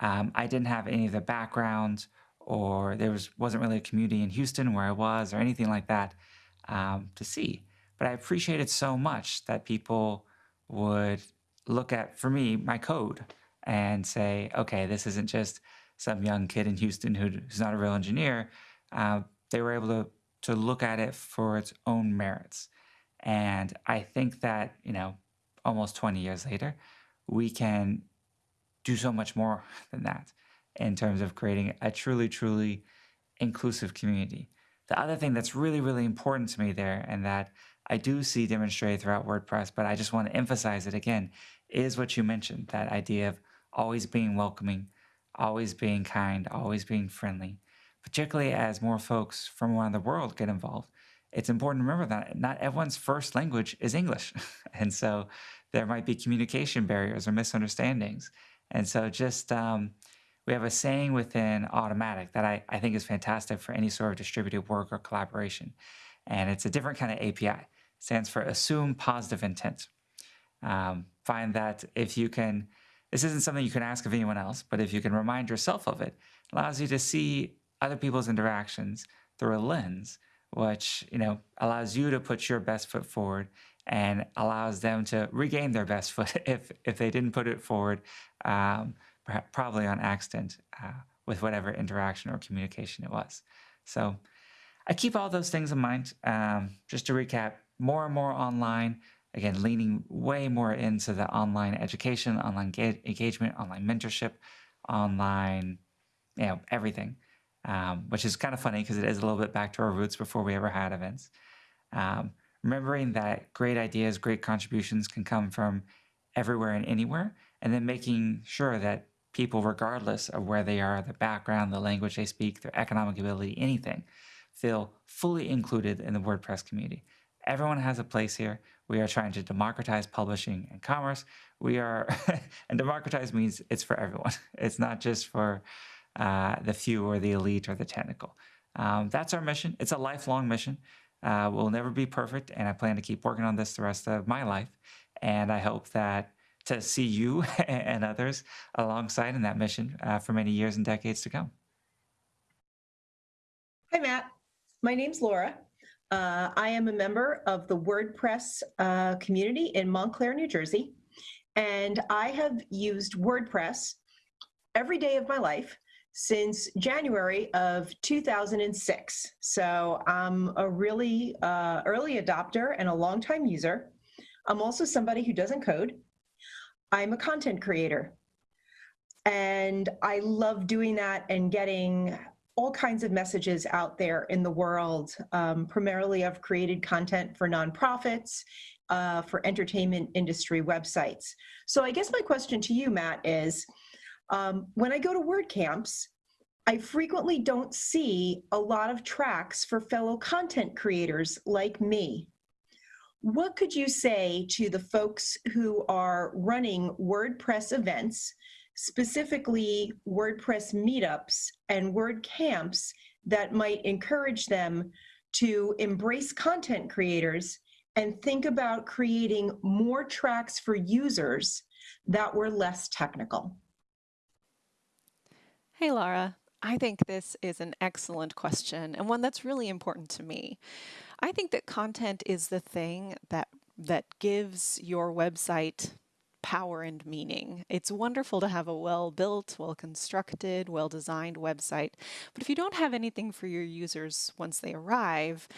um, I didn't have any of the background or there was, wasn't really a community in Houston where I was or anything like that um, to see. But I appreciated so much that people would look at, for me, my code and say, okay, this isn't just some young kid in Houston who's not a real engineer. Uh, they were able to to look at it for its own merits. And I think that, you know, almost 20 years later, we can do so much more than that in terms of creating a truly, truly inclusive community. The other thing that's really, really important to me there, and that I do see demonstrated throughout WordPress, but I just want to emphasize it again, is what you mentioned that idea of always being welcoming, always being kind, always being friendly. Particularly as more folks from around the world get involved, it's important to remember that not everyone's first language is English. and so there might be communication barriers or misunderstandings. And so just um, we have a saying within Automattic that I, I think is fantastic for any sort of distributed work or collaboration. And it's a different kind of API. It stands for assume positive intent. Um, find that if you can, this isn't something you can ask of anyone else, but if you can remind yourself of it, it allows you to see other people's interactions through a lens, which you know allows you to put your best foot forward and allows them to regain their best foot if if they didn't put it forward um, probably on accident uh, with whatever interaction or communication it was. So I keep all those things in mind. Um, just to recap, more and more online, again, leaning way more into the online education, online engagement, online mentorship, online, you know, everything, um, which is kind of funny because it is a little bit back to our roots before we ever had events. Um, remembering that great ideas, great contributions can come from everywhere and anywhere, and then making sure that people, regardless of where they are, their background, the language they speak, their economic ability, anything, feel fully included in the WordPress community. Everyone has a place here. We are trying to democratize publishing and commerce. We are, and democratize means it's for everyone. It's not just for uh, the few or the elite or the technical. Um, that's our mission. It's a lifelong mission. Uh, we'll never be perfect, and I plan to keep working on this the rest of my life. And I hope that to see you and others alongside in that mission uh, for many years and decades to come. Hi, Matt. My name's Laura. Uh, I am a member of the WordPress uh, community in Montclair, New Jersey, and I have used WordPress every day of my life since January of 2006. So I'm a really uh, early adopter and a longtime user. I'm also somebody who doesn't code. I'm a content creator. And I love doing that and getting all kinds of messages out there in the world. Um, primarily, I've created content for nonprofits, uh, for entertainment industry websites. So, I guess my question to you, Matt, is um, when I go to WordCamps, I frequently don't see a lot of tracks for fellow content creators like me. What could you say to the folks who are running WordPress events, specifically WordPress meetups and WordCamps that might encourage them to embrace content creators and think about creating more tracks for users that were less technical? Hey, Laura. I think this is an excellent question and one that's really important to me. I think that content is the thing that that gives your website power and meaning. It's wonderful to have a well-built, well-constructed, well-designed website, but if you don't have anything for your users once they arrive,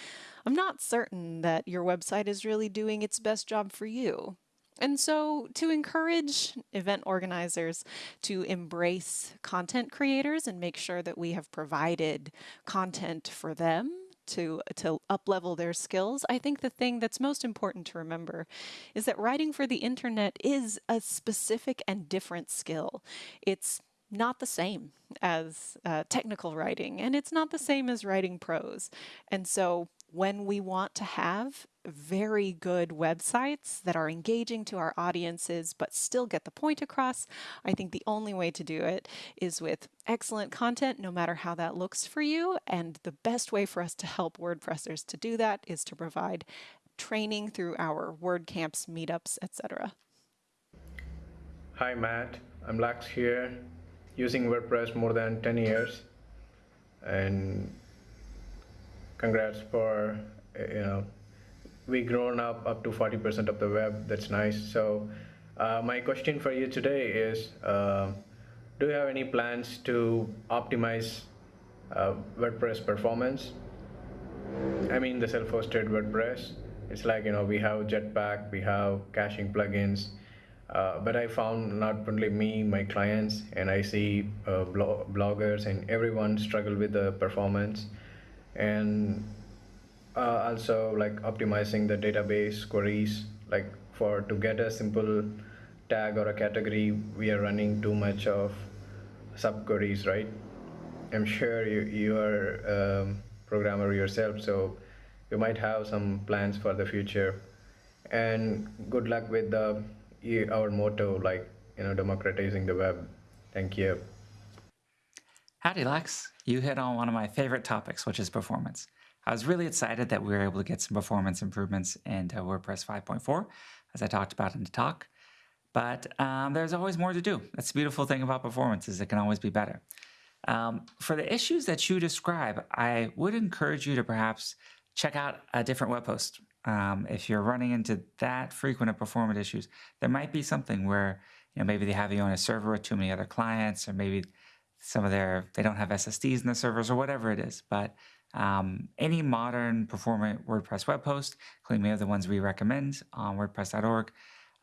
I'm not certain that your website is really doing its best job for you. And so, to encourage event organizers to embrace content creators and make sure that we have provided content for them to to uplevel their skills, I think the thing that's most important to remember is that writing for the internet is a specific and different skill. It's not the same as uh, technical writing, and it's not the same as writing prose. And so when we want to have very good websites that are engaging to our audiences but still get the point across, I think the only way to do it is with excellent content, no matter how that looks for you. And the best way for us to help WordPressers to do that is to provide training through our WordCamps, meetups, etc. Hi, Matt. I'm Lax here, using WordPress more than 10 years. And congrats for you know we grown up up to 40% of the web that's nice so Uh, my question for you today is uh, Do you have any plans to optimize uh, WordPress performance? I mean, the self hosted WordPress. It's like, you know, we have Jetpack, we have caching plugins. Uh, but I found not only me, my clients, and I see uh, blo- bloggers and everyone struggle with the performance. And uh, also like optimizing the database queries like for to get a simple tag or a category we are running too much of subqueries right? I'm sure you you are a um, programmer yourself so you might have some plans for the future. And good luck with the our motto like you know democratizing the web. Thank you howdy lex you hit on one of my favorite topics which is performance I was really excited that we were able to get some performance improvements into WordPress 5.4, as I talked about in the talk. But um, there's always more to do. That's the beautiful thing about performance is it can always be better. Um, for the issues that you describe, I would encourage you to perhaps check out a different web host. Um, if you're running into that frequent of performance issues, there might be something where you know maybe they have you on a server with too many other clients, or maybe some of their they don't have SSDs in the servers or whatever it is. But um, any modern performant WordPress web host, including many of the ones we recommend on WordPress.org,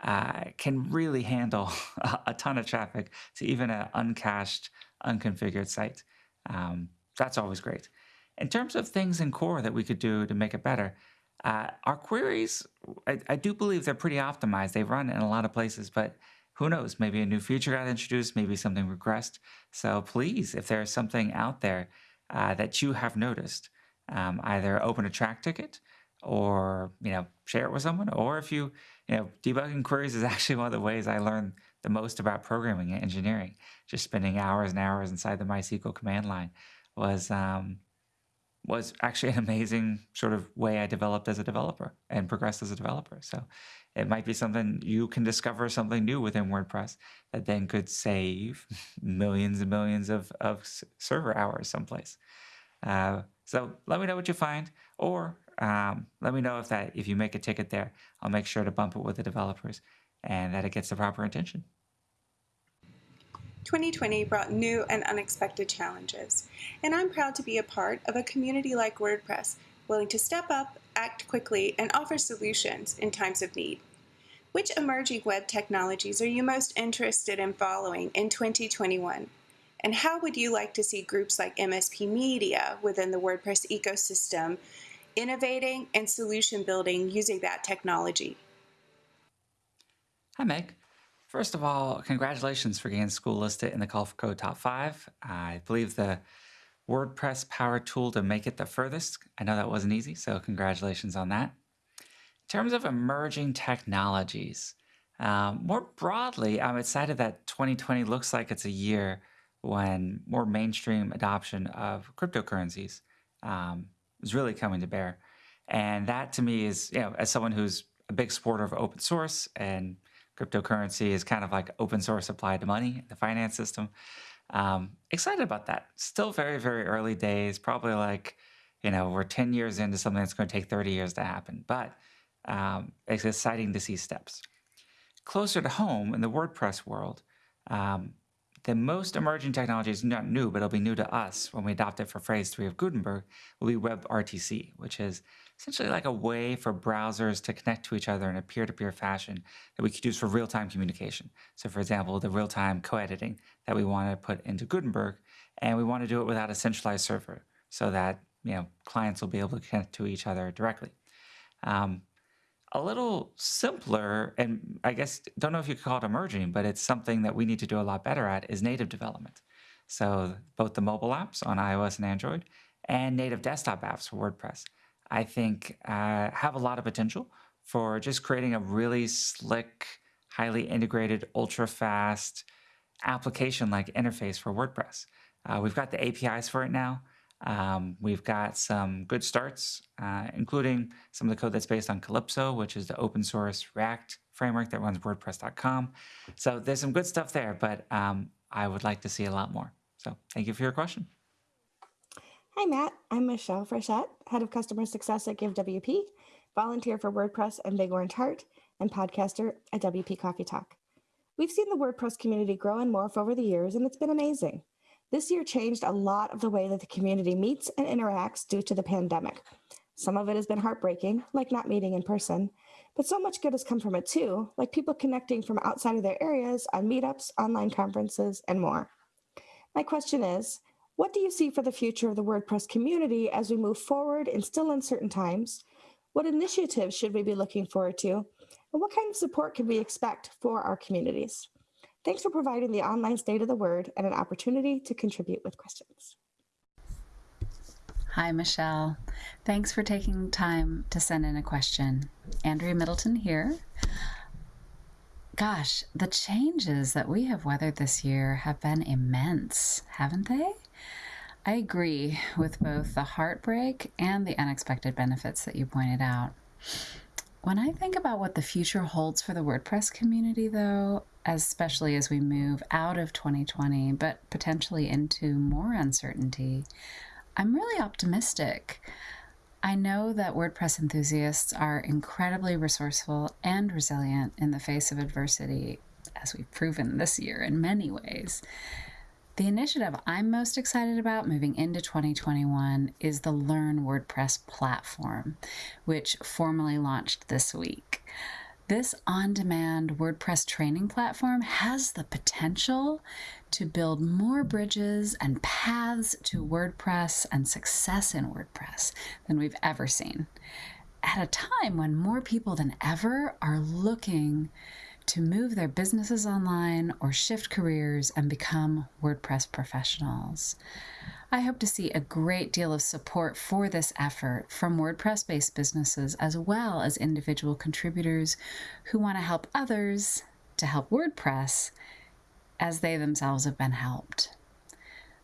uh, can really handle a ton of traffic to even an uncached, unconfigured site. Um, that's always great. In terms of things in core that we could do to make it better, uh, our queries, I, I, do believe they're pretty optimized. They run in a lot of places, but who knows? Maybe a new feature got introduced, maybe something regressed. So please, if there's something out there uh, that you have noticed. Um, either open a Trac ticket or you know share it with someone or if you you know debugging queries is actually one of the ways i learned the most about programming and engineering just spending hours and hours inside the mysql command line was um, was actually an amazing sort of way i developed as a developer and progressed as a developer. So it might be something you can discover something new within wordpress that then could save millions and millions of, of server hours someplace. Uh, so let me know what you find, or um, let me know if that if you make a ticket there, I'll make sure to bump it with the developers and that it gets the proper attention. 2020 brought new and unexpected challenges, and I'm proud to be a part of a community like WordPress, willing to step up, act quickly, and offer solutions in times of need. Which emerging web technologies are you most interested in following in 2021? And how would you like to see groups like MSP Media within the WordPress ecosystem innovating and solution building using that technology? Hi, Meg. First of all, congratulations for getting school listed in the Call for Code Top 5. I believe the WordPress power tool to make it the furthest. I know that wasn't easy, so congratulations on that. In terms of emerging technologies, um, more broadly, I'm excited that 2020 looks like it's a year when more mainstream adoption of cryptocurrencies um, is really coming to bear. And that to me is, you know, as someone who's a big supporter of open source and cryptocurrency is kind of like open source applied to money, the finance system. Um, excited about that. Still very, very early days, probably like, you know, we're 10 years into something that's going to take 30 years to happen, but um, it's exciting to see steps. Closer to home in the WordPress world, um, the most emerging technology is not new, but it'll be new to us when we adopt it for phase three of Gutenberg, will be WebRTC, which is essentially like a way for browsers to connect to each other in a peer-to-peer fashion that we could use for real-time communication. So for example, the real-time co-editing that we want to put into Gutenberg, and we want to do it without a centralized server so that you know clients will be able to connect to each other directly. Um, a little simpler, and I guess don't know if you could call it emerging, but it's something that we need to do a lot better at is native development. So both the mobile apps on iOS and Android and native desktop apps for WordPress, I think uh, have a lot of potential for just creating a really slick, highly integrated, ultra fast application like interface for WordPress. Uh, we've got the APIs for it now. Um, we've got some good starts, uh, including some of the code that's based on Calypso, which is the open source React framework that runs WordPress.com. So there's some good stuff there, but um, I would like to see a lot more. So thank you for your question. Hi, Matt. I'm Michelle Frechette, Head of Customer Success at GiveWP, volunteer for WordPress and Big Orange Heart, and podcaster at WP Coffee Talk. We've seen the WordPress community grow and morph over the years, and it's been amazing. This year changed a lot of the way that the community meets and interacts due to the pandemic. Some of it has been heartbreaking, like not meeting in person, but so much good has come from it too, like people connecting from outside of their areas on meetups, online conferences, and more. My question is what do you see for the future of the WordPress community as we move forward in still uncertain times? What initiatives should we be looking forward to? And what kind of support can we expect for our communities? Thanks for providing the online state of the word and an opportunity to contribute with questions. Hi, Michelle. Thanks for taking time to send in a question. Andrea Middleton here. Gosh, the changes that we have weathered this year have been immense, haven't they? I agree with both the heartbreak and the unexpected benefits that you pointed out. When I think about what the future holds for the WordPress community, though, especially as we move out of 2020, but potentially into more uncertainty, I'm really optimistic. I know that WordPress enthusiasts are incredibly resourceful and resilient in the face of adversity, as we've proven this year in many ways. The initiative I'm most excited about moving into 2021 is the Learn WordPress platform, which formally launched this week. This on demand WordPress training platform has the potential to build more bridges and paths to WordPress and success in WordPress than we've ever seen. At a time when more people than ever are looking to move their businesses online or shift careers and become WordPress professionals. I hope to see a great deal of support for this effort from WordPress based businesses as well as individual contributors who want to help others to help WordPress as they themselves have been helped.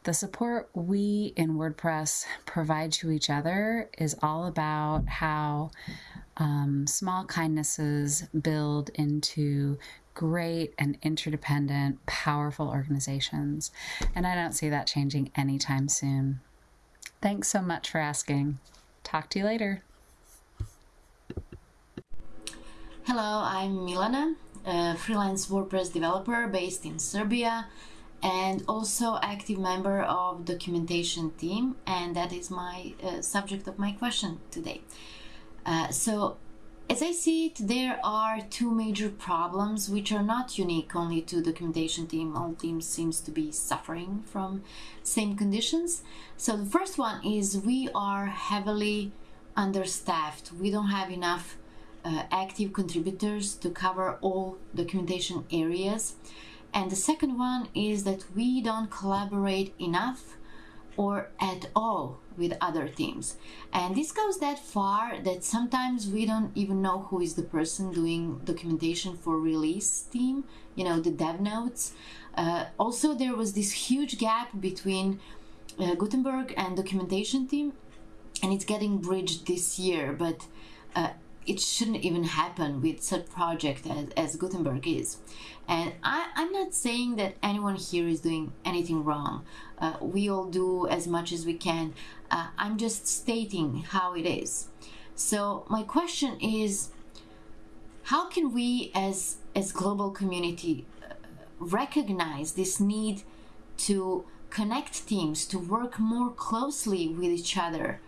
The support we in WordPress provide to each other is all about how um, small kindnesses build into great and interdependent, powerful organizations. And I don't see that changing anytime soon. Thanks so much for asking. Talk to you later. Hello, I'm Milana, a freelance WordPress developer based in Serbia and also active member of documentation team and that is my uh, subject of my question today. Uh, so as I see it, there are two major problems which are not unique only to documentation team. All teams seems to be suffering from same conditions. So the first one is we are heavily understaffed. We don't have enough uh, active contributors to cover all documentation areas. And the second one is that we don't collaborate enough or at all with other teams. And this goes that far that sometimes we don't even know who is the person doing documentation for release team, you know, the dev notes. Uh, also, there was this huge gap between uh, Gutenberg and documentation team, and it's getting bridged this year, but uh, it shouldn't even happen with such project as, as Gutenberg is. And I, I'm not saying that anyone here is doing anything wrong. Uh, we all do as much as we can. Uh, I'm just stating how it is. So my question is, how can we as as global community uh, recognize this need to connect teams to work more closely with each other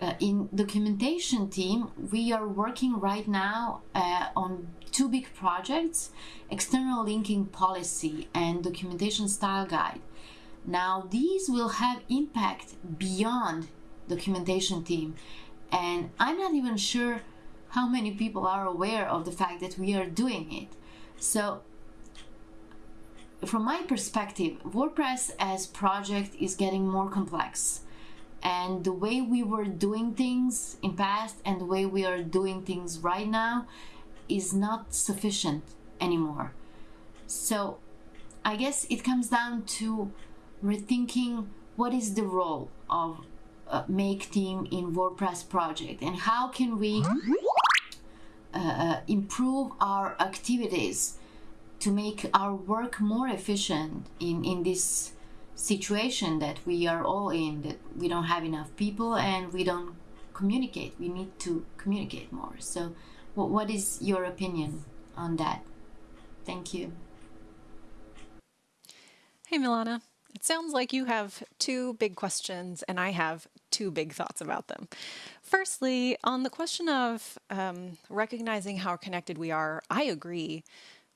uh, in documentation team we are working right now uh, on two big projects external linking policy and documentation style guide now these will have impact beyond documentation team. And i'm not even sure how many people are aware of the fact that we are doing it. So from my perspective wordpress as project is getting more complex. And the way we were doing things in past and the way we are doing things right now is not sufficient anymore. So i guess it comes down to rethinking what is the role of uh, make team in wordpress project and how can we uh, uh, improve our activities to make our work more efficient in in this situation that we are all in that we don't have enough people and we don't communicate we need to communicate more so what, what is your opinion on that? Thank you. Hey, Milana. It sounds like you have two big questions, and I have two big thoughts about them. Firstly, on the question of um, recognizing how connected we are, I agree.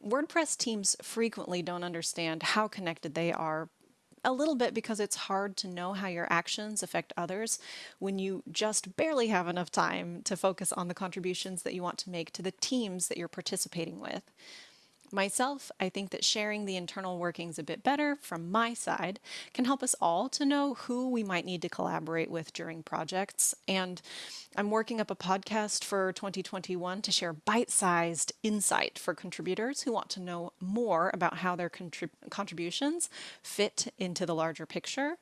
WordPress teams frequently don't understand how connected they are a little bit because it's hard to know how your actions affect others when you just barely have enough time to focus on the contributions that you want to make to the teams that you're participating with. Myself, I think that sharing the internal workings a bit better from my side can help us all to know who we might need to collaborate with during projects. And I'm working up a podcast for 2021 to share bite-sized insight for contributors who want to know more about how their contrib contributions fit into the larger picture.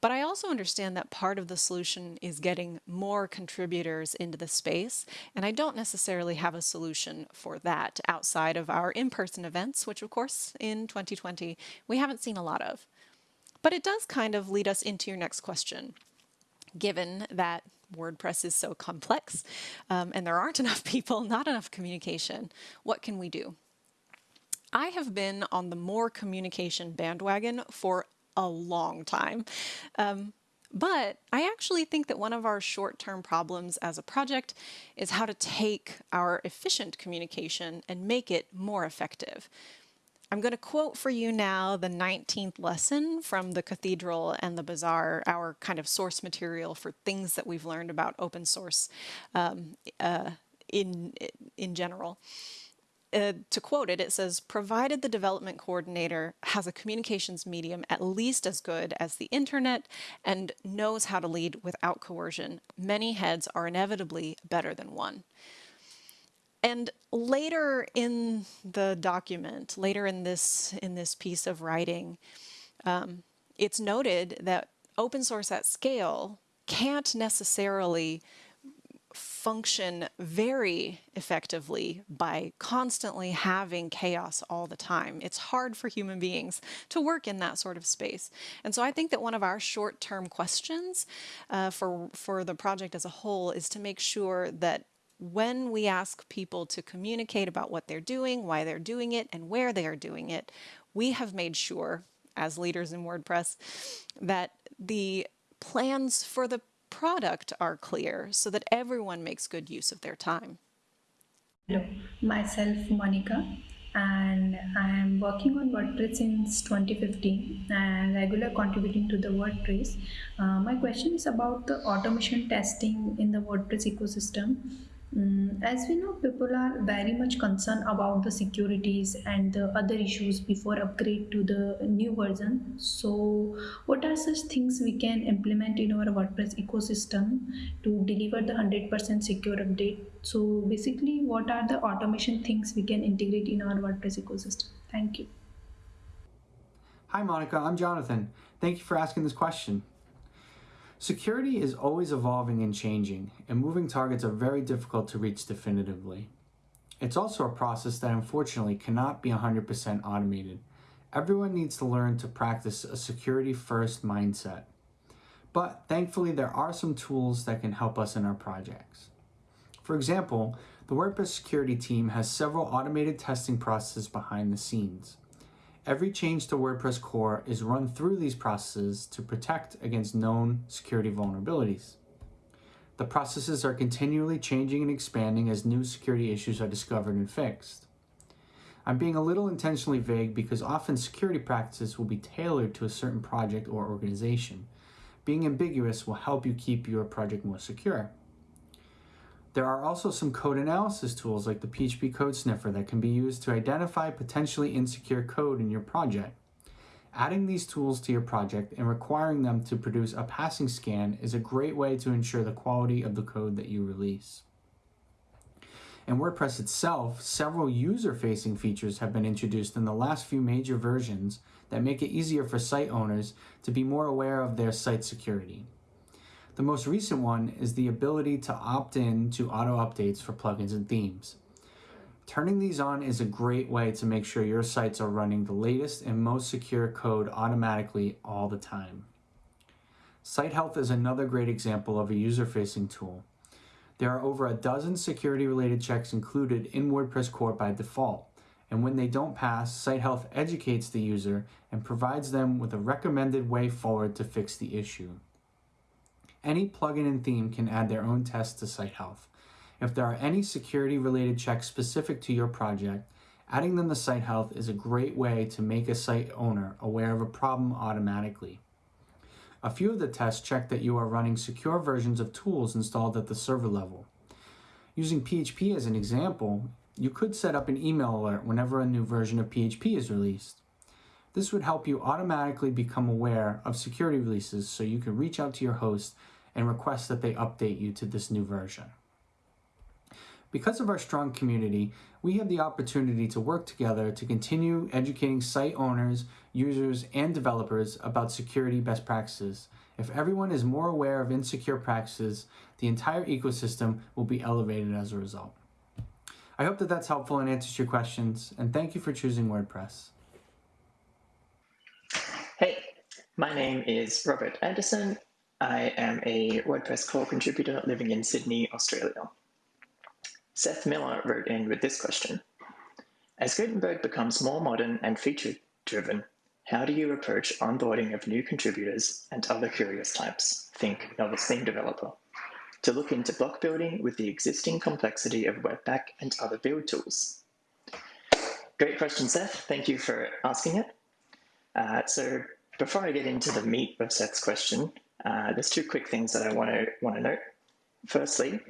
But I also understand that part of the solution is getting more contributors into the space, and I don't necessarily have a solution for that outside of our in-person events, which of course in 2020 we haven't seen a lot of. But it does kind of lead us into your next question. Given that WordPress is so complex um, and there aren't enough people, not enough communication, what can we do? I have been on the more communication bandwagon for a long time. Um, but I actually think that one of our short-term problems as a project is how to take our efficient communication and make it more effective. I'm going to quote for you now the 19th lesson from the Cathedral and the Bazaar, our kind of source material for things that we've learned about open source um, uh, in, in general uh, to quote it, it says, provided the development coordinator has a communications medium at least as good as the internet and knows how to lead without coercion, many heads are inevitably better than one. And later in the document, later in this, in this piece of writing, um, it's noted that open source at scale can't necessarily function very effectively by constantly having chaos all the time. It's hard for human beings to work in that sort of space. And so I think that one of our short-term questions uh, for, for the project as a whole is to make sure that when we ask people to communicate about what they're doing, why they're doing it, and where they are doing it, we have made sure, as leaders in WordPress, that the plans for the product are clear so that everyone makes good use of their time. Hello, myself Monica and I am working on WordPress since 2015 and regular contributing to the WordPress. Uh, my question is about the automation testing in the WordPress ecosystem Mm, as we know, people are very much concerned about the securities and the other issues before upgrade to the new version. So what are such things we can implement in our WordPress ecosystem to deliver the 100% secure update? So basically, what are the automation things we can integrate in our WordPress ecosystem? Thank you. Hi, Monica. I'm Jonathan. Thank you for asking this question. Security is always evolving and changing, and moving targets are very difficult to reach definitively. It's also a process that unfortunately cannot be 100% automated. Everyone needs to learn to practice a security-first mindset. But thankfully, there are some tools that can help us in our projects. For example, the WordPress security team has several automated testing processes behind the scenes. Every change to WordPress core is run through these processes to protect against known security vulnerabilities. The processes are continually changing and expanding as new security issues are discovered and fixed. I'm being a little intentionally vague because often security practices will be tailored to a certain project or organization. Being ambiguous will help you keep your project more secure. There are also some code analysis tools like the PHP Code Sniffer that can be used to identify potentially insecure code in your project. Adding these tools to your project and requiring them to produce a passing scan is a great way to ensure the quality of the code that you release. In WordPress itself, several user-facing features have been introduced in the last few major versions that make it easier for site owners to be more aware of their site security. The most recent one is the ability to opt in to auto updates for plugins and themes. Turning these on is a great way to make sure your sites are running the latest and most secure code automatically all the time. Site Health is another great example of a user-facing tool. There are over a dozen security related checks included in WordPress core by default, and when they don't pass, Site Health educates the user and provides them with a recommended way forward to fix the issue. Any plugin and theme can add their own tests to Site Health. If there are any security related checks specific to your project, adding them to Site Health is a great way to make a site owner aware of a problem automatically. A few of the tests check that you are running secure versions of tools installed at the server level. Using PHP as an example, you could set up an email alert whenever a new version of PHP is released. This would help you automatically become aware of security releases so you can reach out to your host and request that they update you to this new version. Because of our strong community, we have the opportunity to work together to continue educating site owners, users, and developers about security best practices. If everyone is more aware of insecure practices, the entire ecosystem will be elevated as a result. I hope that that's helpful and answers your questions, and thank you for choosing WordPress. Hey, my name is Robert Anderson. I am a WordPress core contributor living in Sydney, Australia. Seth Miller wrote in with this question. As Gutenberg becomes more modern and feature-driven, how do you approach onboarding of new contributors and other curious types, think novice theme developer, to look into block building with the existing complexity of Webpack and other build tools? Great question, Seth. Thank you for asking it. Uh, so before I get into the meat of Seth's question, uh, there's two quick things that I want to want to note. Firstly,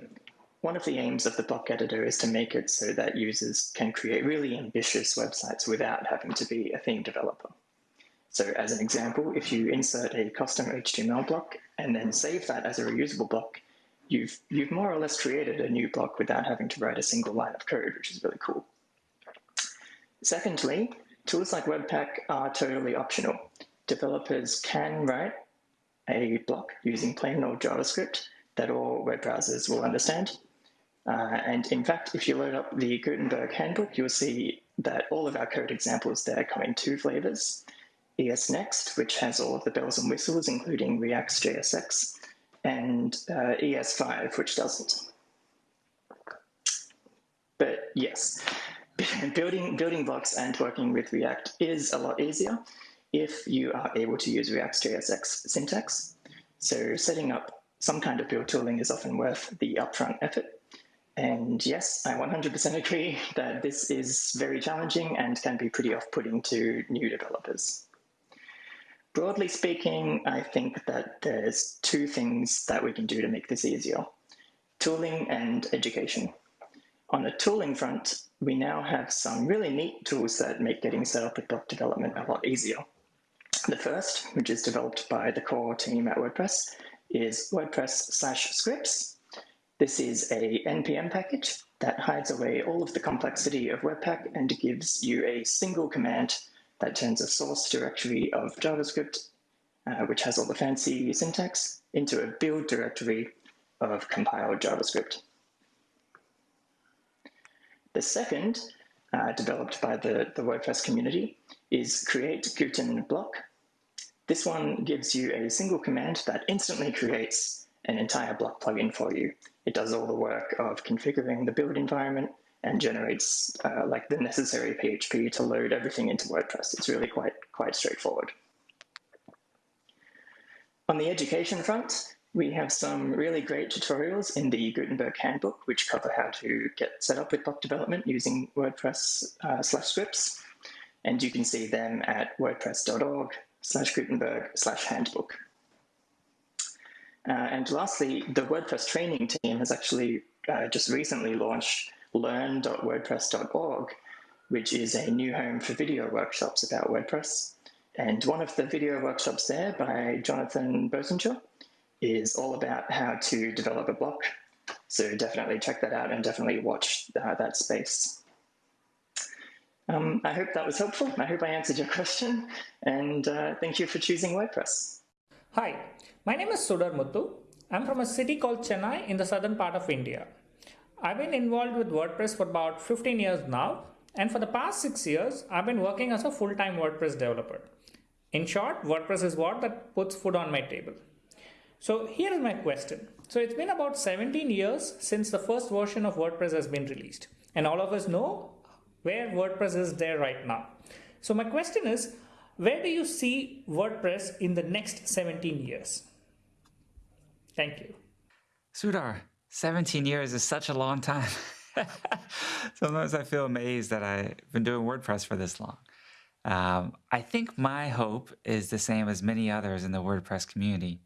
one of the aims of the block editor is to make it so that users can create really ambitious websites without having to be a theme developer. So as an example, if you insert a custom HTML block and then save that as a reusable block, you've, you've more or less created a new block without having to write a single line of code, which is really cool. Secondly, tools like Webpack are totally optional. Developers can write a block using plain old JavaScript that all web browsers will understand. Uh, and in fact, if you load up the Gutenberg handbook, you'll see that all of our code examples there come in two flavors. ES Next, which has all of the bells and whistles, including React's JSX, and uh, ES5, which doesn't. But yes, building, building blocks and working with React is a lot easier if you are able to use React's JSX syntax. So setting up some kind of build tooling is often worth the upfront effort. And yes, I 100% agree that this is very challenging and can be pretty off-putting to new developers. Broadly speaking, I think that there's two things that we can do to make this easier. Tooling and education. On the tooling front, we now have some really neat tools that make getting set up with block development a lot easier. The first, which is developed by the core team at WordPress, is WordPress slash scripts, this is a NPM package that hides away all of the complexity of Webpack and gives you a single command that turns a source directory of JavaScript, uh, which has all the fancy syntax, into a build directory of compiled JavaScript. The second, uh, developed by the, the WordPress community, is create Guten block. This one gives you a single command that instantly creates an entire block plugin for you. It does all the work of configuring the build environment and generates uh, like the necessary PHP to load everything into WordPress. It's really quite, quite straightforward. On the education front, we have some really great tutorials in the Gutenberg Handbook, which cover how to get set up with block development using WordPress uh, slash scripts. And you can see them at wordpress.org slash Gutenberg slash handbook. Uh, and lastly, the WordPress training team has actually uh, just recently launched learn.wordpress.org, which is a new home for video workshops about WordPress. And one of the video workshops there by Jonathan Bossenger is all about how to develop a block. So definitely check that out and definitely watch uh, that space. Um, I hope that was helpful. I hope I answered your question. And uh, thank you for choosing WordPress. Hi, my name is Sudar Muthu. I'm from a city called Chennai in the southern part of India. I've been involved with WordPress for about 15 years now, and for the past six years, I've been working as a full-time WordPress developer. In short, WordPress is what that puts food on my table. So here is my question. So it's been about 17 years since the first version of WordPress has been released. And all of us know where WordPress is there right now. So my question is, where do you see WordPress in the next 17 years? Thank you. Sudar, 17 years is such a long time. Sometimes I feel amazed that I've been doing WordPress for this long. Um, I think my hope is the same as many others in the WordPress community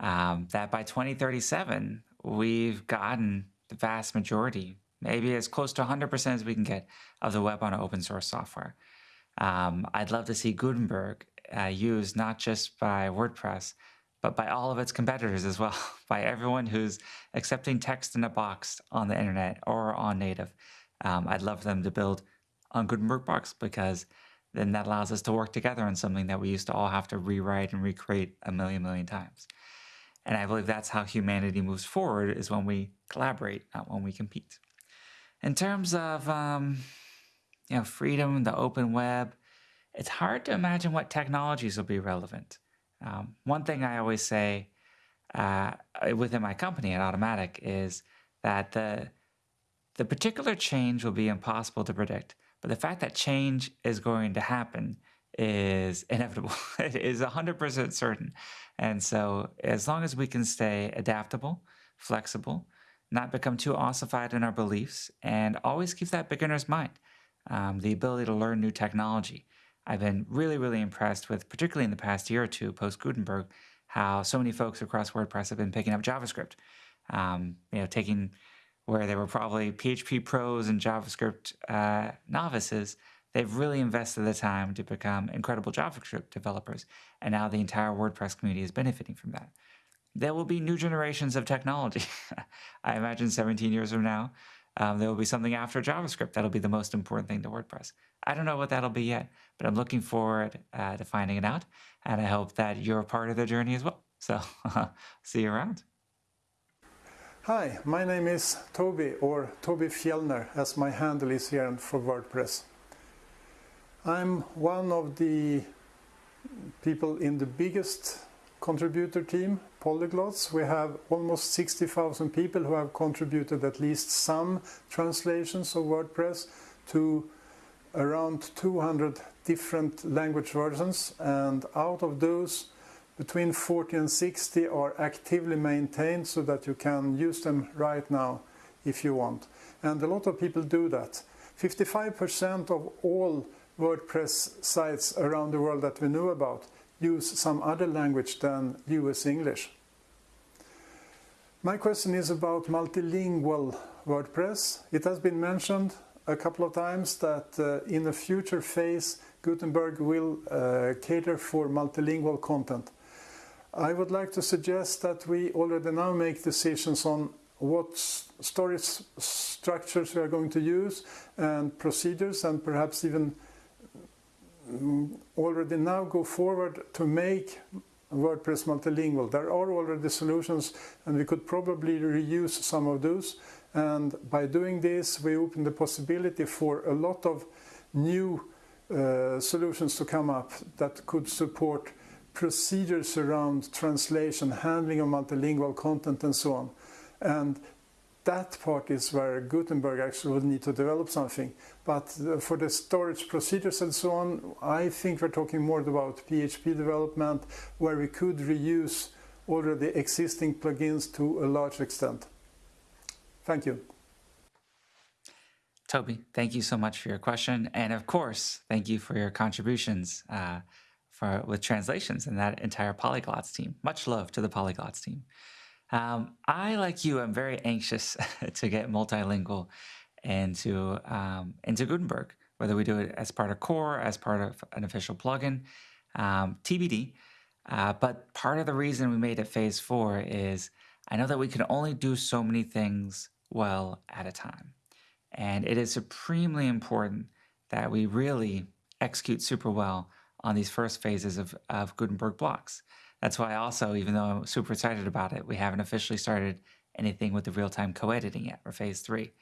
um, that by 2037, we've gotten the vast majority, maybe as close to 100% as we can get, of the web on open source software. Um, I'd love to see Gutenberg uh, used not just by WordPress, but by all of its competitors as well, by everyone who's accepting text in a box on the internet or on native. Um, I'd love them to build on Gutenberg blocks because then that allows us to work together on something that we used to all have to rewrite and recreate a million, million times. And I believe that's how humanity moves forward is when we collaborate, not when we compete. In terms of um, you know, freedom, the open web, it's hard to imagine what technologies will be relevant. Um, one thing I always say uh, within my company at Automattic is that the the particular change will be impossible to predict, but the fact that change is going to happen is inevitable. it is 100% certain. And so, as long as we can stay adaptable, flexible, not become too ossified in our beliefs, and always keep that beginner's mind, um, the ability to learn new technology. I've been really, really impressed with, particularly in the past year or two post Gutenberg, how so many folks across WordPress have been picking up JavaScript. Um, you know, taking where they were probably PHP pros and JavaScript uh, novices, they've really invested the time to become incredible JavaScript developers. And now the entire WordPress community is benefiting from that. There will be new generations of technology. I imagine 17 years from now, um, there will be something after JavaScript that'll be the most important thing to WordPress. I don't know what that'll be yet, but I'm looking forward uh, to finding it out. And I hope that you're a part of the journey as well. So see you around. Hi, my name is Toby or Toby Fjellner as my handle is here for WordPress. I'm one of the people in the biggest contributor team, Polyglots. We have almost 60,000 people who have contributed at least some translations of WordPress to around 200 different language versions and out of those between 40 and 60 are actively maintained so that you can use them right now if you want. And a lot of people do that. 55% of all WordPress sites around the world that we know about use some other language than US English. My question is about multilingual WordPress. It has been mentioned a couple of times that uh, in a future phase Gutenberg will uh, cater for multilingual content. I would like to suggest that we already now make decisions on what storage structures we are going to use and procedures and perhaps even already now go forward to make WordPress multilingual. There are already solutions and we could probably reuse some of those and by doing this we open the possibility for a lot of new uh, solutions to come up that could support procedures around translation, handling of multilingual content and so on. And that part is where Gutenberg actually would need to develop something. But uh, for the storage procedures and so on, I think we're talking more about PHP development where we could reuse already existing plugins to a large extent. Thank you. Toby, thank you so much for your question. And of course, thank you for your contributions. Uh, for with translations and that entire polyglots team. Much love to the polyglots team. Um, I, like you, am very anxious to get multilingual into um, into Gutenberg, whether we do it as part of core, as part of an official plugin, um, TBD. Uh, but part of the reason we made it phase four is I know that we can only do so many things well at a time. And it is supremely important that we really execute super well on these first phases of, of Gutenberg blocks. That's why also, even though I'm super excited about it, we haven't officially started anything with the real-time co-editing yet, or phase three.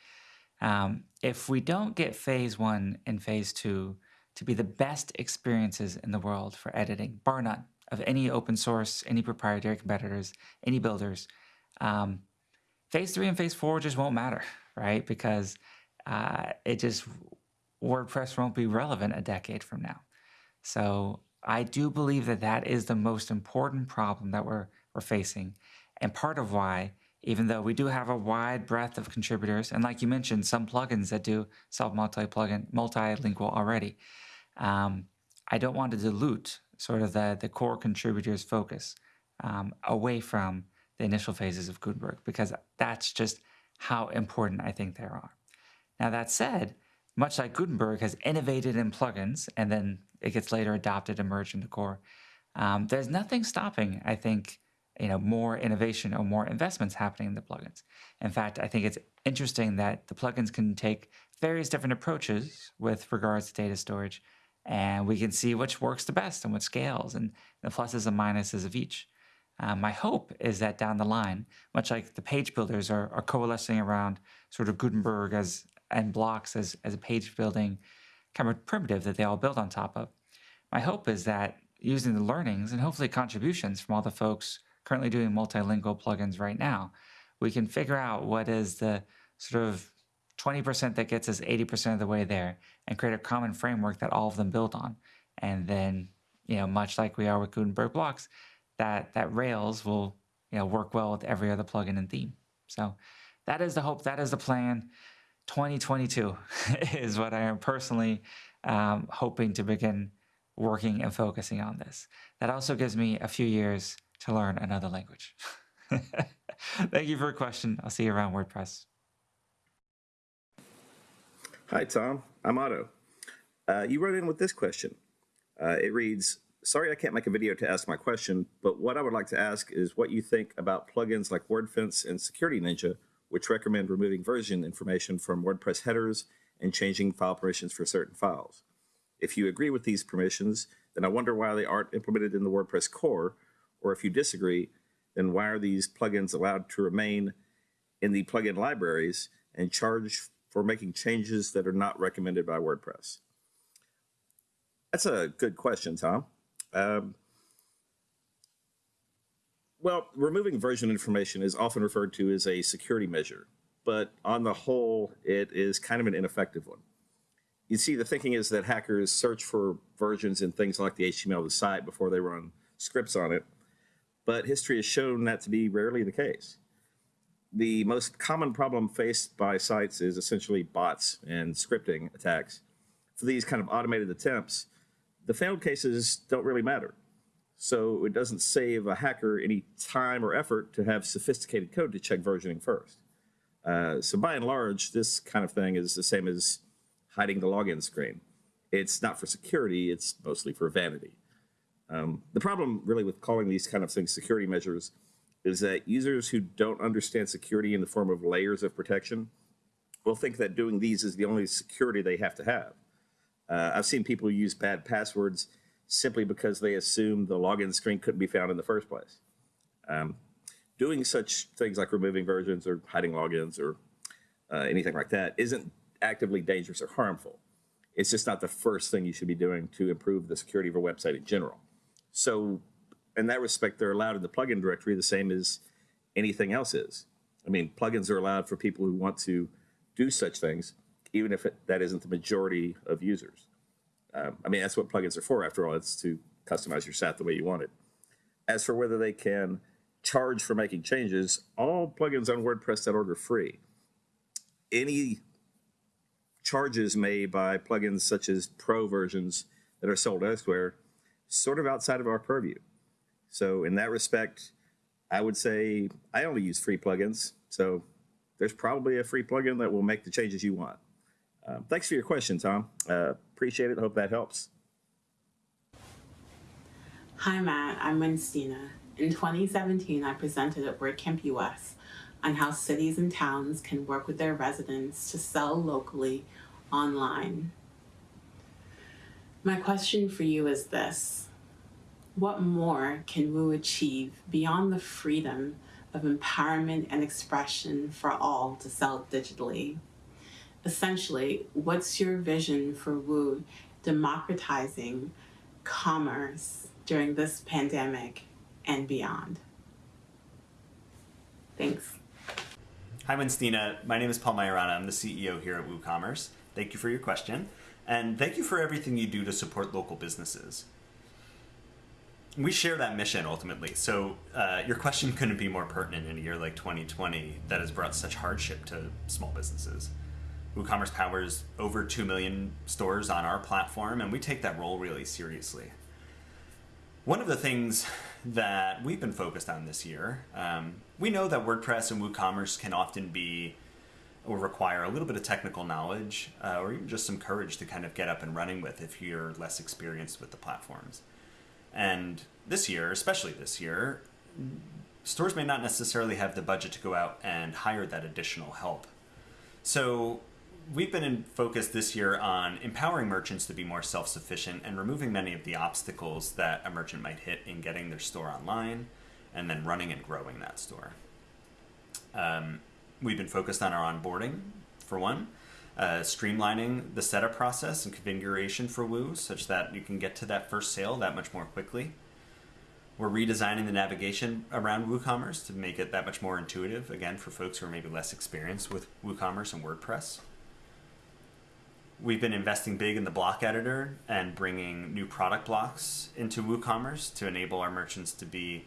Um, if we don't get phase one and phase two to be the best experiences in the world for editing, bar none, of any open source, any proprietary competitors, any builders, Um, phase three and phase four just won't matter, right? Because uh, it just WordPress won't be relevant a decade from now. So I do believe that that is the most important problem that we're we're facing, and part of why, even though we do have a wide breadth of contributors, and like you mentioned, some plugins that do self multi plugin multilingual already, um, I don't want to dilute sort of the the core contributors' focus um, away from the initial phases of Gutenberg because that's just how important I think they are. Now that said, much like Gutenberg has innovated in plugins and then it gets later adopted and merged into core, um, there's nothing stopping, I think, you know, more innovation or more investments happening in the plugins. In fact, I think it's interesting that the plugins can take various different approaches with regards to data storage, and we can see which works the best and what scales and the pluses and minuses of each. Um, my hope is that down the line, much like the page builders are, are coalescing around sort of Gutenberg as and blocks as, as a page building kind of primitive that they all build on top of. My hope is that using the learnings and hopefully contributions from all the folks currently doing multilingual plugins right now, we can figure out what is the sort of 20% that gets us 80% of the way there and create a common framework that all of them build on. And then, you know, much like we are with Gutenberg blocks, that that Rails will you know work well with every other plugin and theme. So that is the hope. That is the plan. 2022 is what I am personally um, hoping to begin working and focusing on this. That also gives me a few years to learn another language. Thank you for your question. I'll see you around WordPress. Hi, Tom. I'm Otto. Uh, you wrote in with this question. Uh, it reads, sorry I can't make a video to ask my question, but what I would like to ask is what you think about plugins like WordFence and Security Ninja, which recommend removing version information from WordPress headers and changing file permissions for certain files. If you agree with these permissions, then I wonder why they aren't implemented in the WordPress core, or if you disagree, then why are these plugins allowed to remain in the plugin libraries and charge for making changes that are not recommended by WordPress? That's a good question, Tom. Um, well, removing version information is often referred to as a security measure, but on the whole, it is kind of an ineffective one. You see, the thinking is that hackers search for versions in things like the HTML of the site before they run scripts on it, but history has shown that to be rarely the case. The most common problem faced by sites is essentially bots and scripting attacks. For these kind of automated attempts, the failed cases don't really matter. So it doesn't save a hacker any time or effort to have sophisticated code to check versioning first. Uh, so by and large, this kind of thing is the same as hiding the login screen. It's not for security, it's mostly for vanity. Um, the problem really with calling these kind of things security measures is that users who don't understand security in the form of layers of protection will think that doing these is the only security they have to have. Uh, I've seen people use bad passwords simply because they assume the login screen couldn't be found in the first place. Um, doing such things like removing versions or hiding logins or uh, anything like that isn't actively dangerous or harmful. It's just not the first thing you should be doing to improve the security of a website in general. So in that respect, they're allowed in the plugin directory the same as anything else is. I mean, plugins are allowed for people who want to do such things, even if it, that isn't the majority of users. Um, I mean, that's what plugins are for, after all. It's to customize your site the way you want it. As for whether they can charge for making changes, all plugins on WordPress.org are free. Any charges made by plugins such as pro versions that are sold elsewhere, sort of outside of our purview. So in that respect, I would say I only use free plugins. So there's probably a free plugin that will make the changes you want. Uh, thanks for your question, Tom. Uh, appreciate it. Hope that helps. Hi, Matt. I'm Winstina. In 2017, I presented at WordCamp US on how cities and towns can work with their residents to sell locally online. My question for you is this. What more can Woo achieve beyond the freedom of empowerment and expression for all to sell digitally? Essentially, what's your vision for Woo democratizing commerce during this pandemic and beyond? Thanks. Hi, Winstina. My name is Paul Maiorana. I'm the CEO here at WooCommerce. Thank you for your question, and thank you for everything you do to support local businesses. We share that mission ultimately, so uh, your question couldn't be more pertinent in a year like 2020 that has brought such hardship to small businesses. WooCommerce powers over 2 million stores on our platform, and we take that role really seriously. One of the things that we've been focused on this year, um, we know that WordPress and WooCommerce can often be or require a little bit of technical knowledge uh, or even just some courage to kind of get up and running with if you're less experienced with the platforms. And this year, especially this year, stores may not necessarily have the budget to go out and hire that additional help. So we've been in focus this year on empowering merchants to be more self-sufficient and removing many of the obstacles that a merchant might hit in getting their store online and then running and growing that store. Um, we've been focused on our onboarding, for one, uh, streamlining the setup process and configuration for Woo such that you can get to that first sale that much more quickly. We're redesigning the navigation around WooCommerce to make it that much more intuitive, again, for folks who are maybe less experienced with WooCommerce and WordPress. We've been investing big in the block editor and bringing new product blocks into WooCommerce to enable our merchants to be,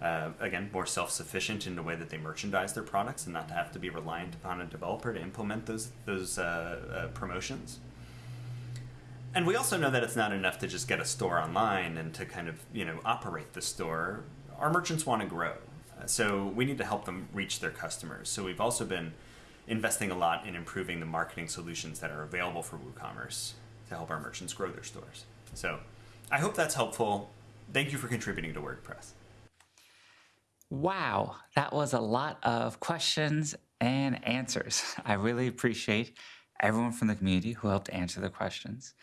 uh, again, more self-sufficient in the way that they merchandise their products and not to have to be reliant upon a developer to implement those, those uh, uh, promotions. And we also know that it's not enough to just get a store online and to kind of, you know, operate the store. Our merchants want to grow. So we need to help them reach their customers. So we've also been investing a lot in improving the marketing solutions that are available for WooCommerce to help our merchants grow their stores. So I hope that's helpful. Thank you for contributing to WordPress. Wow, that was a lot of questions and answers. I really appreciate everyone from the community who helped answer the questions.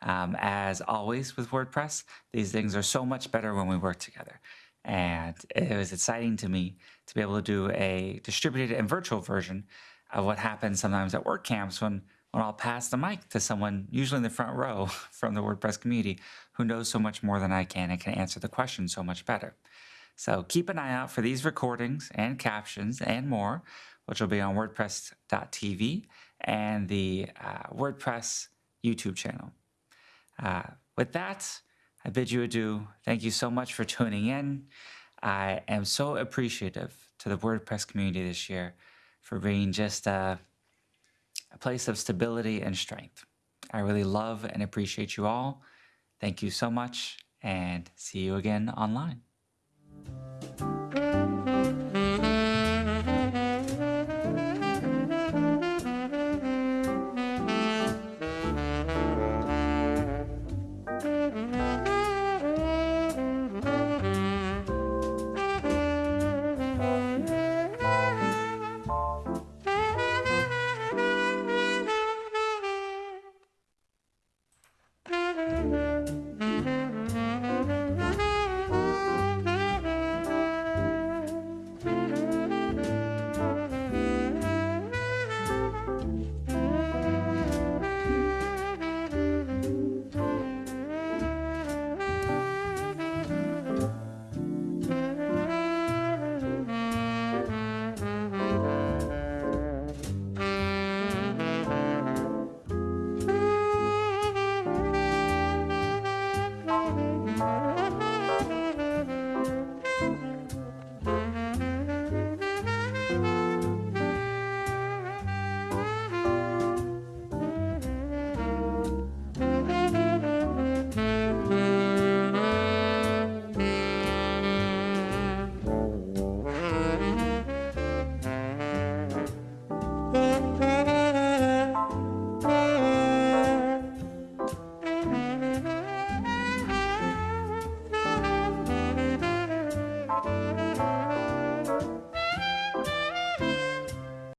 Um, as always with WordPress, these things are so much better when we work together. And it was exciting to me to be able to do a distributed and virtual version of what happens sometimes at WordCamps when, when I'll pass the mic to someone, usually in the front row from the WordPress community, who knows so much more than I can and can answer the question so much better. So keep an eye out for these recordings and captions and more, which will be on WordPress.tv and the uh, WordPress YouTube channel. Uh, with that, I bid you adieu. Thank you so much for tuning in. I am so appreciative to the WordPress community this year for being just a, a place of stability and strength. I really love and appreciate you all. Thank you so much and see you again online.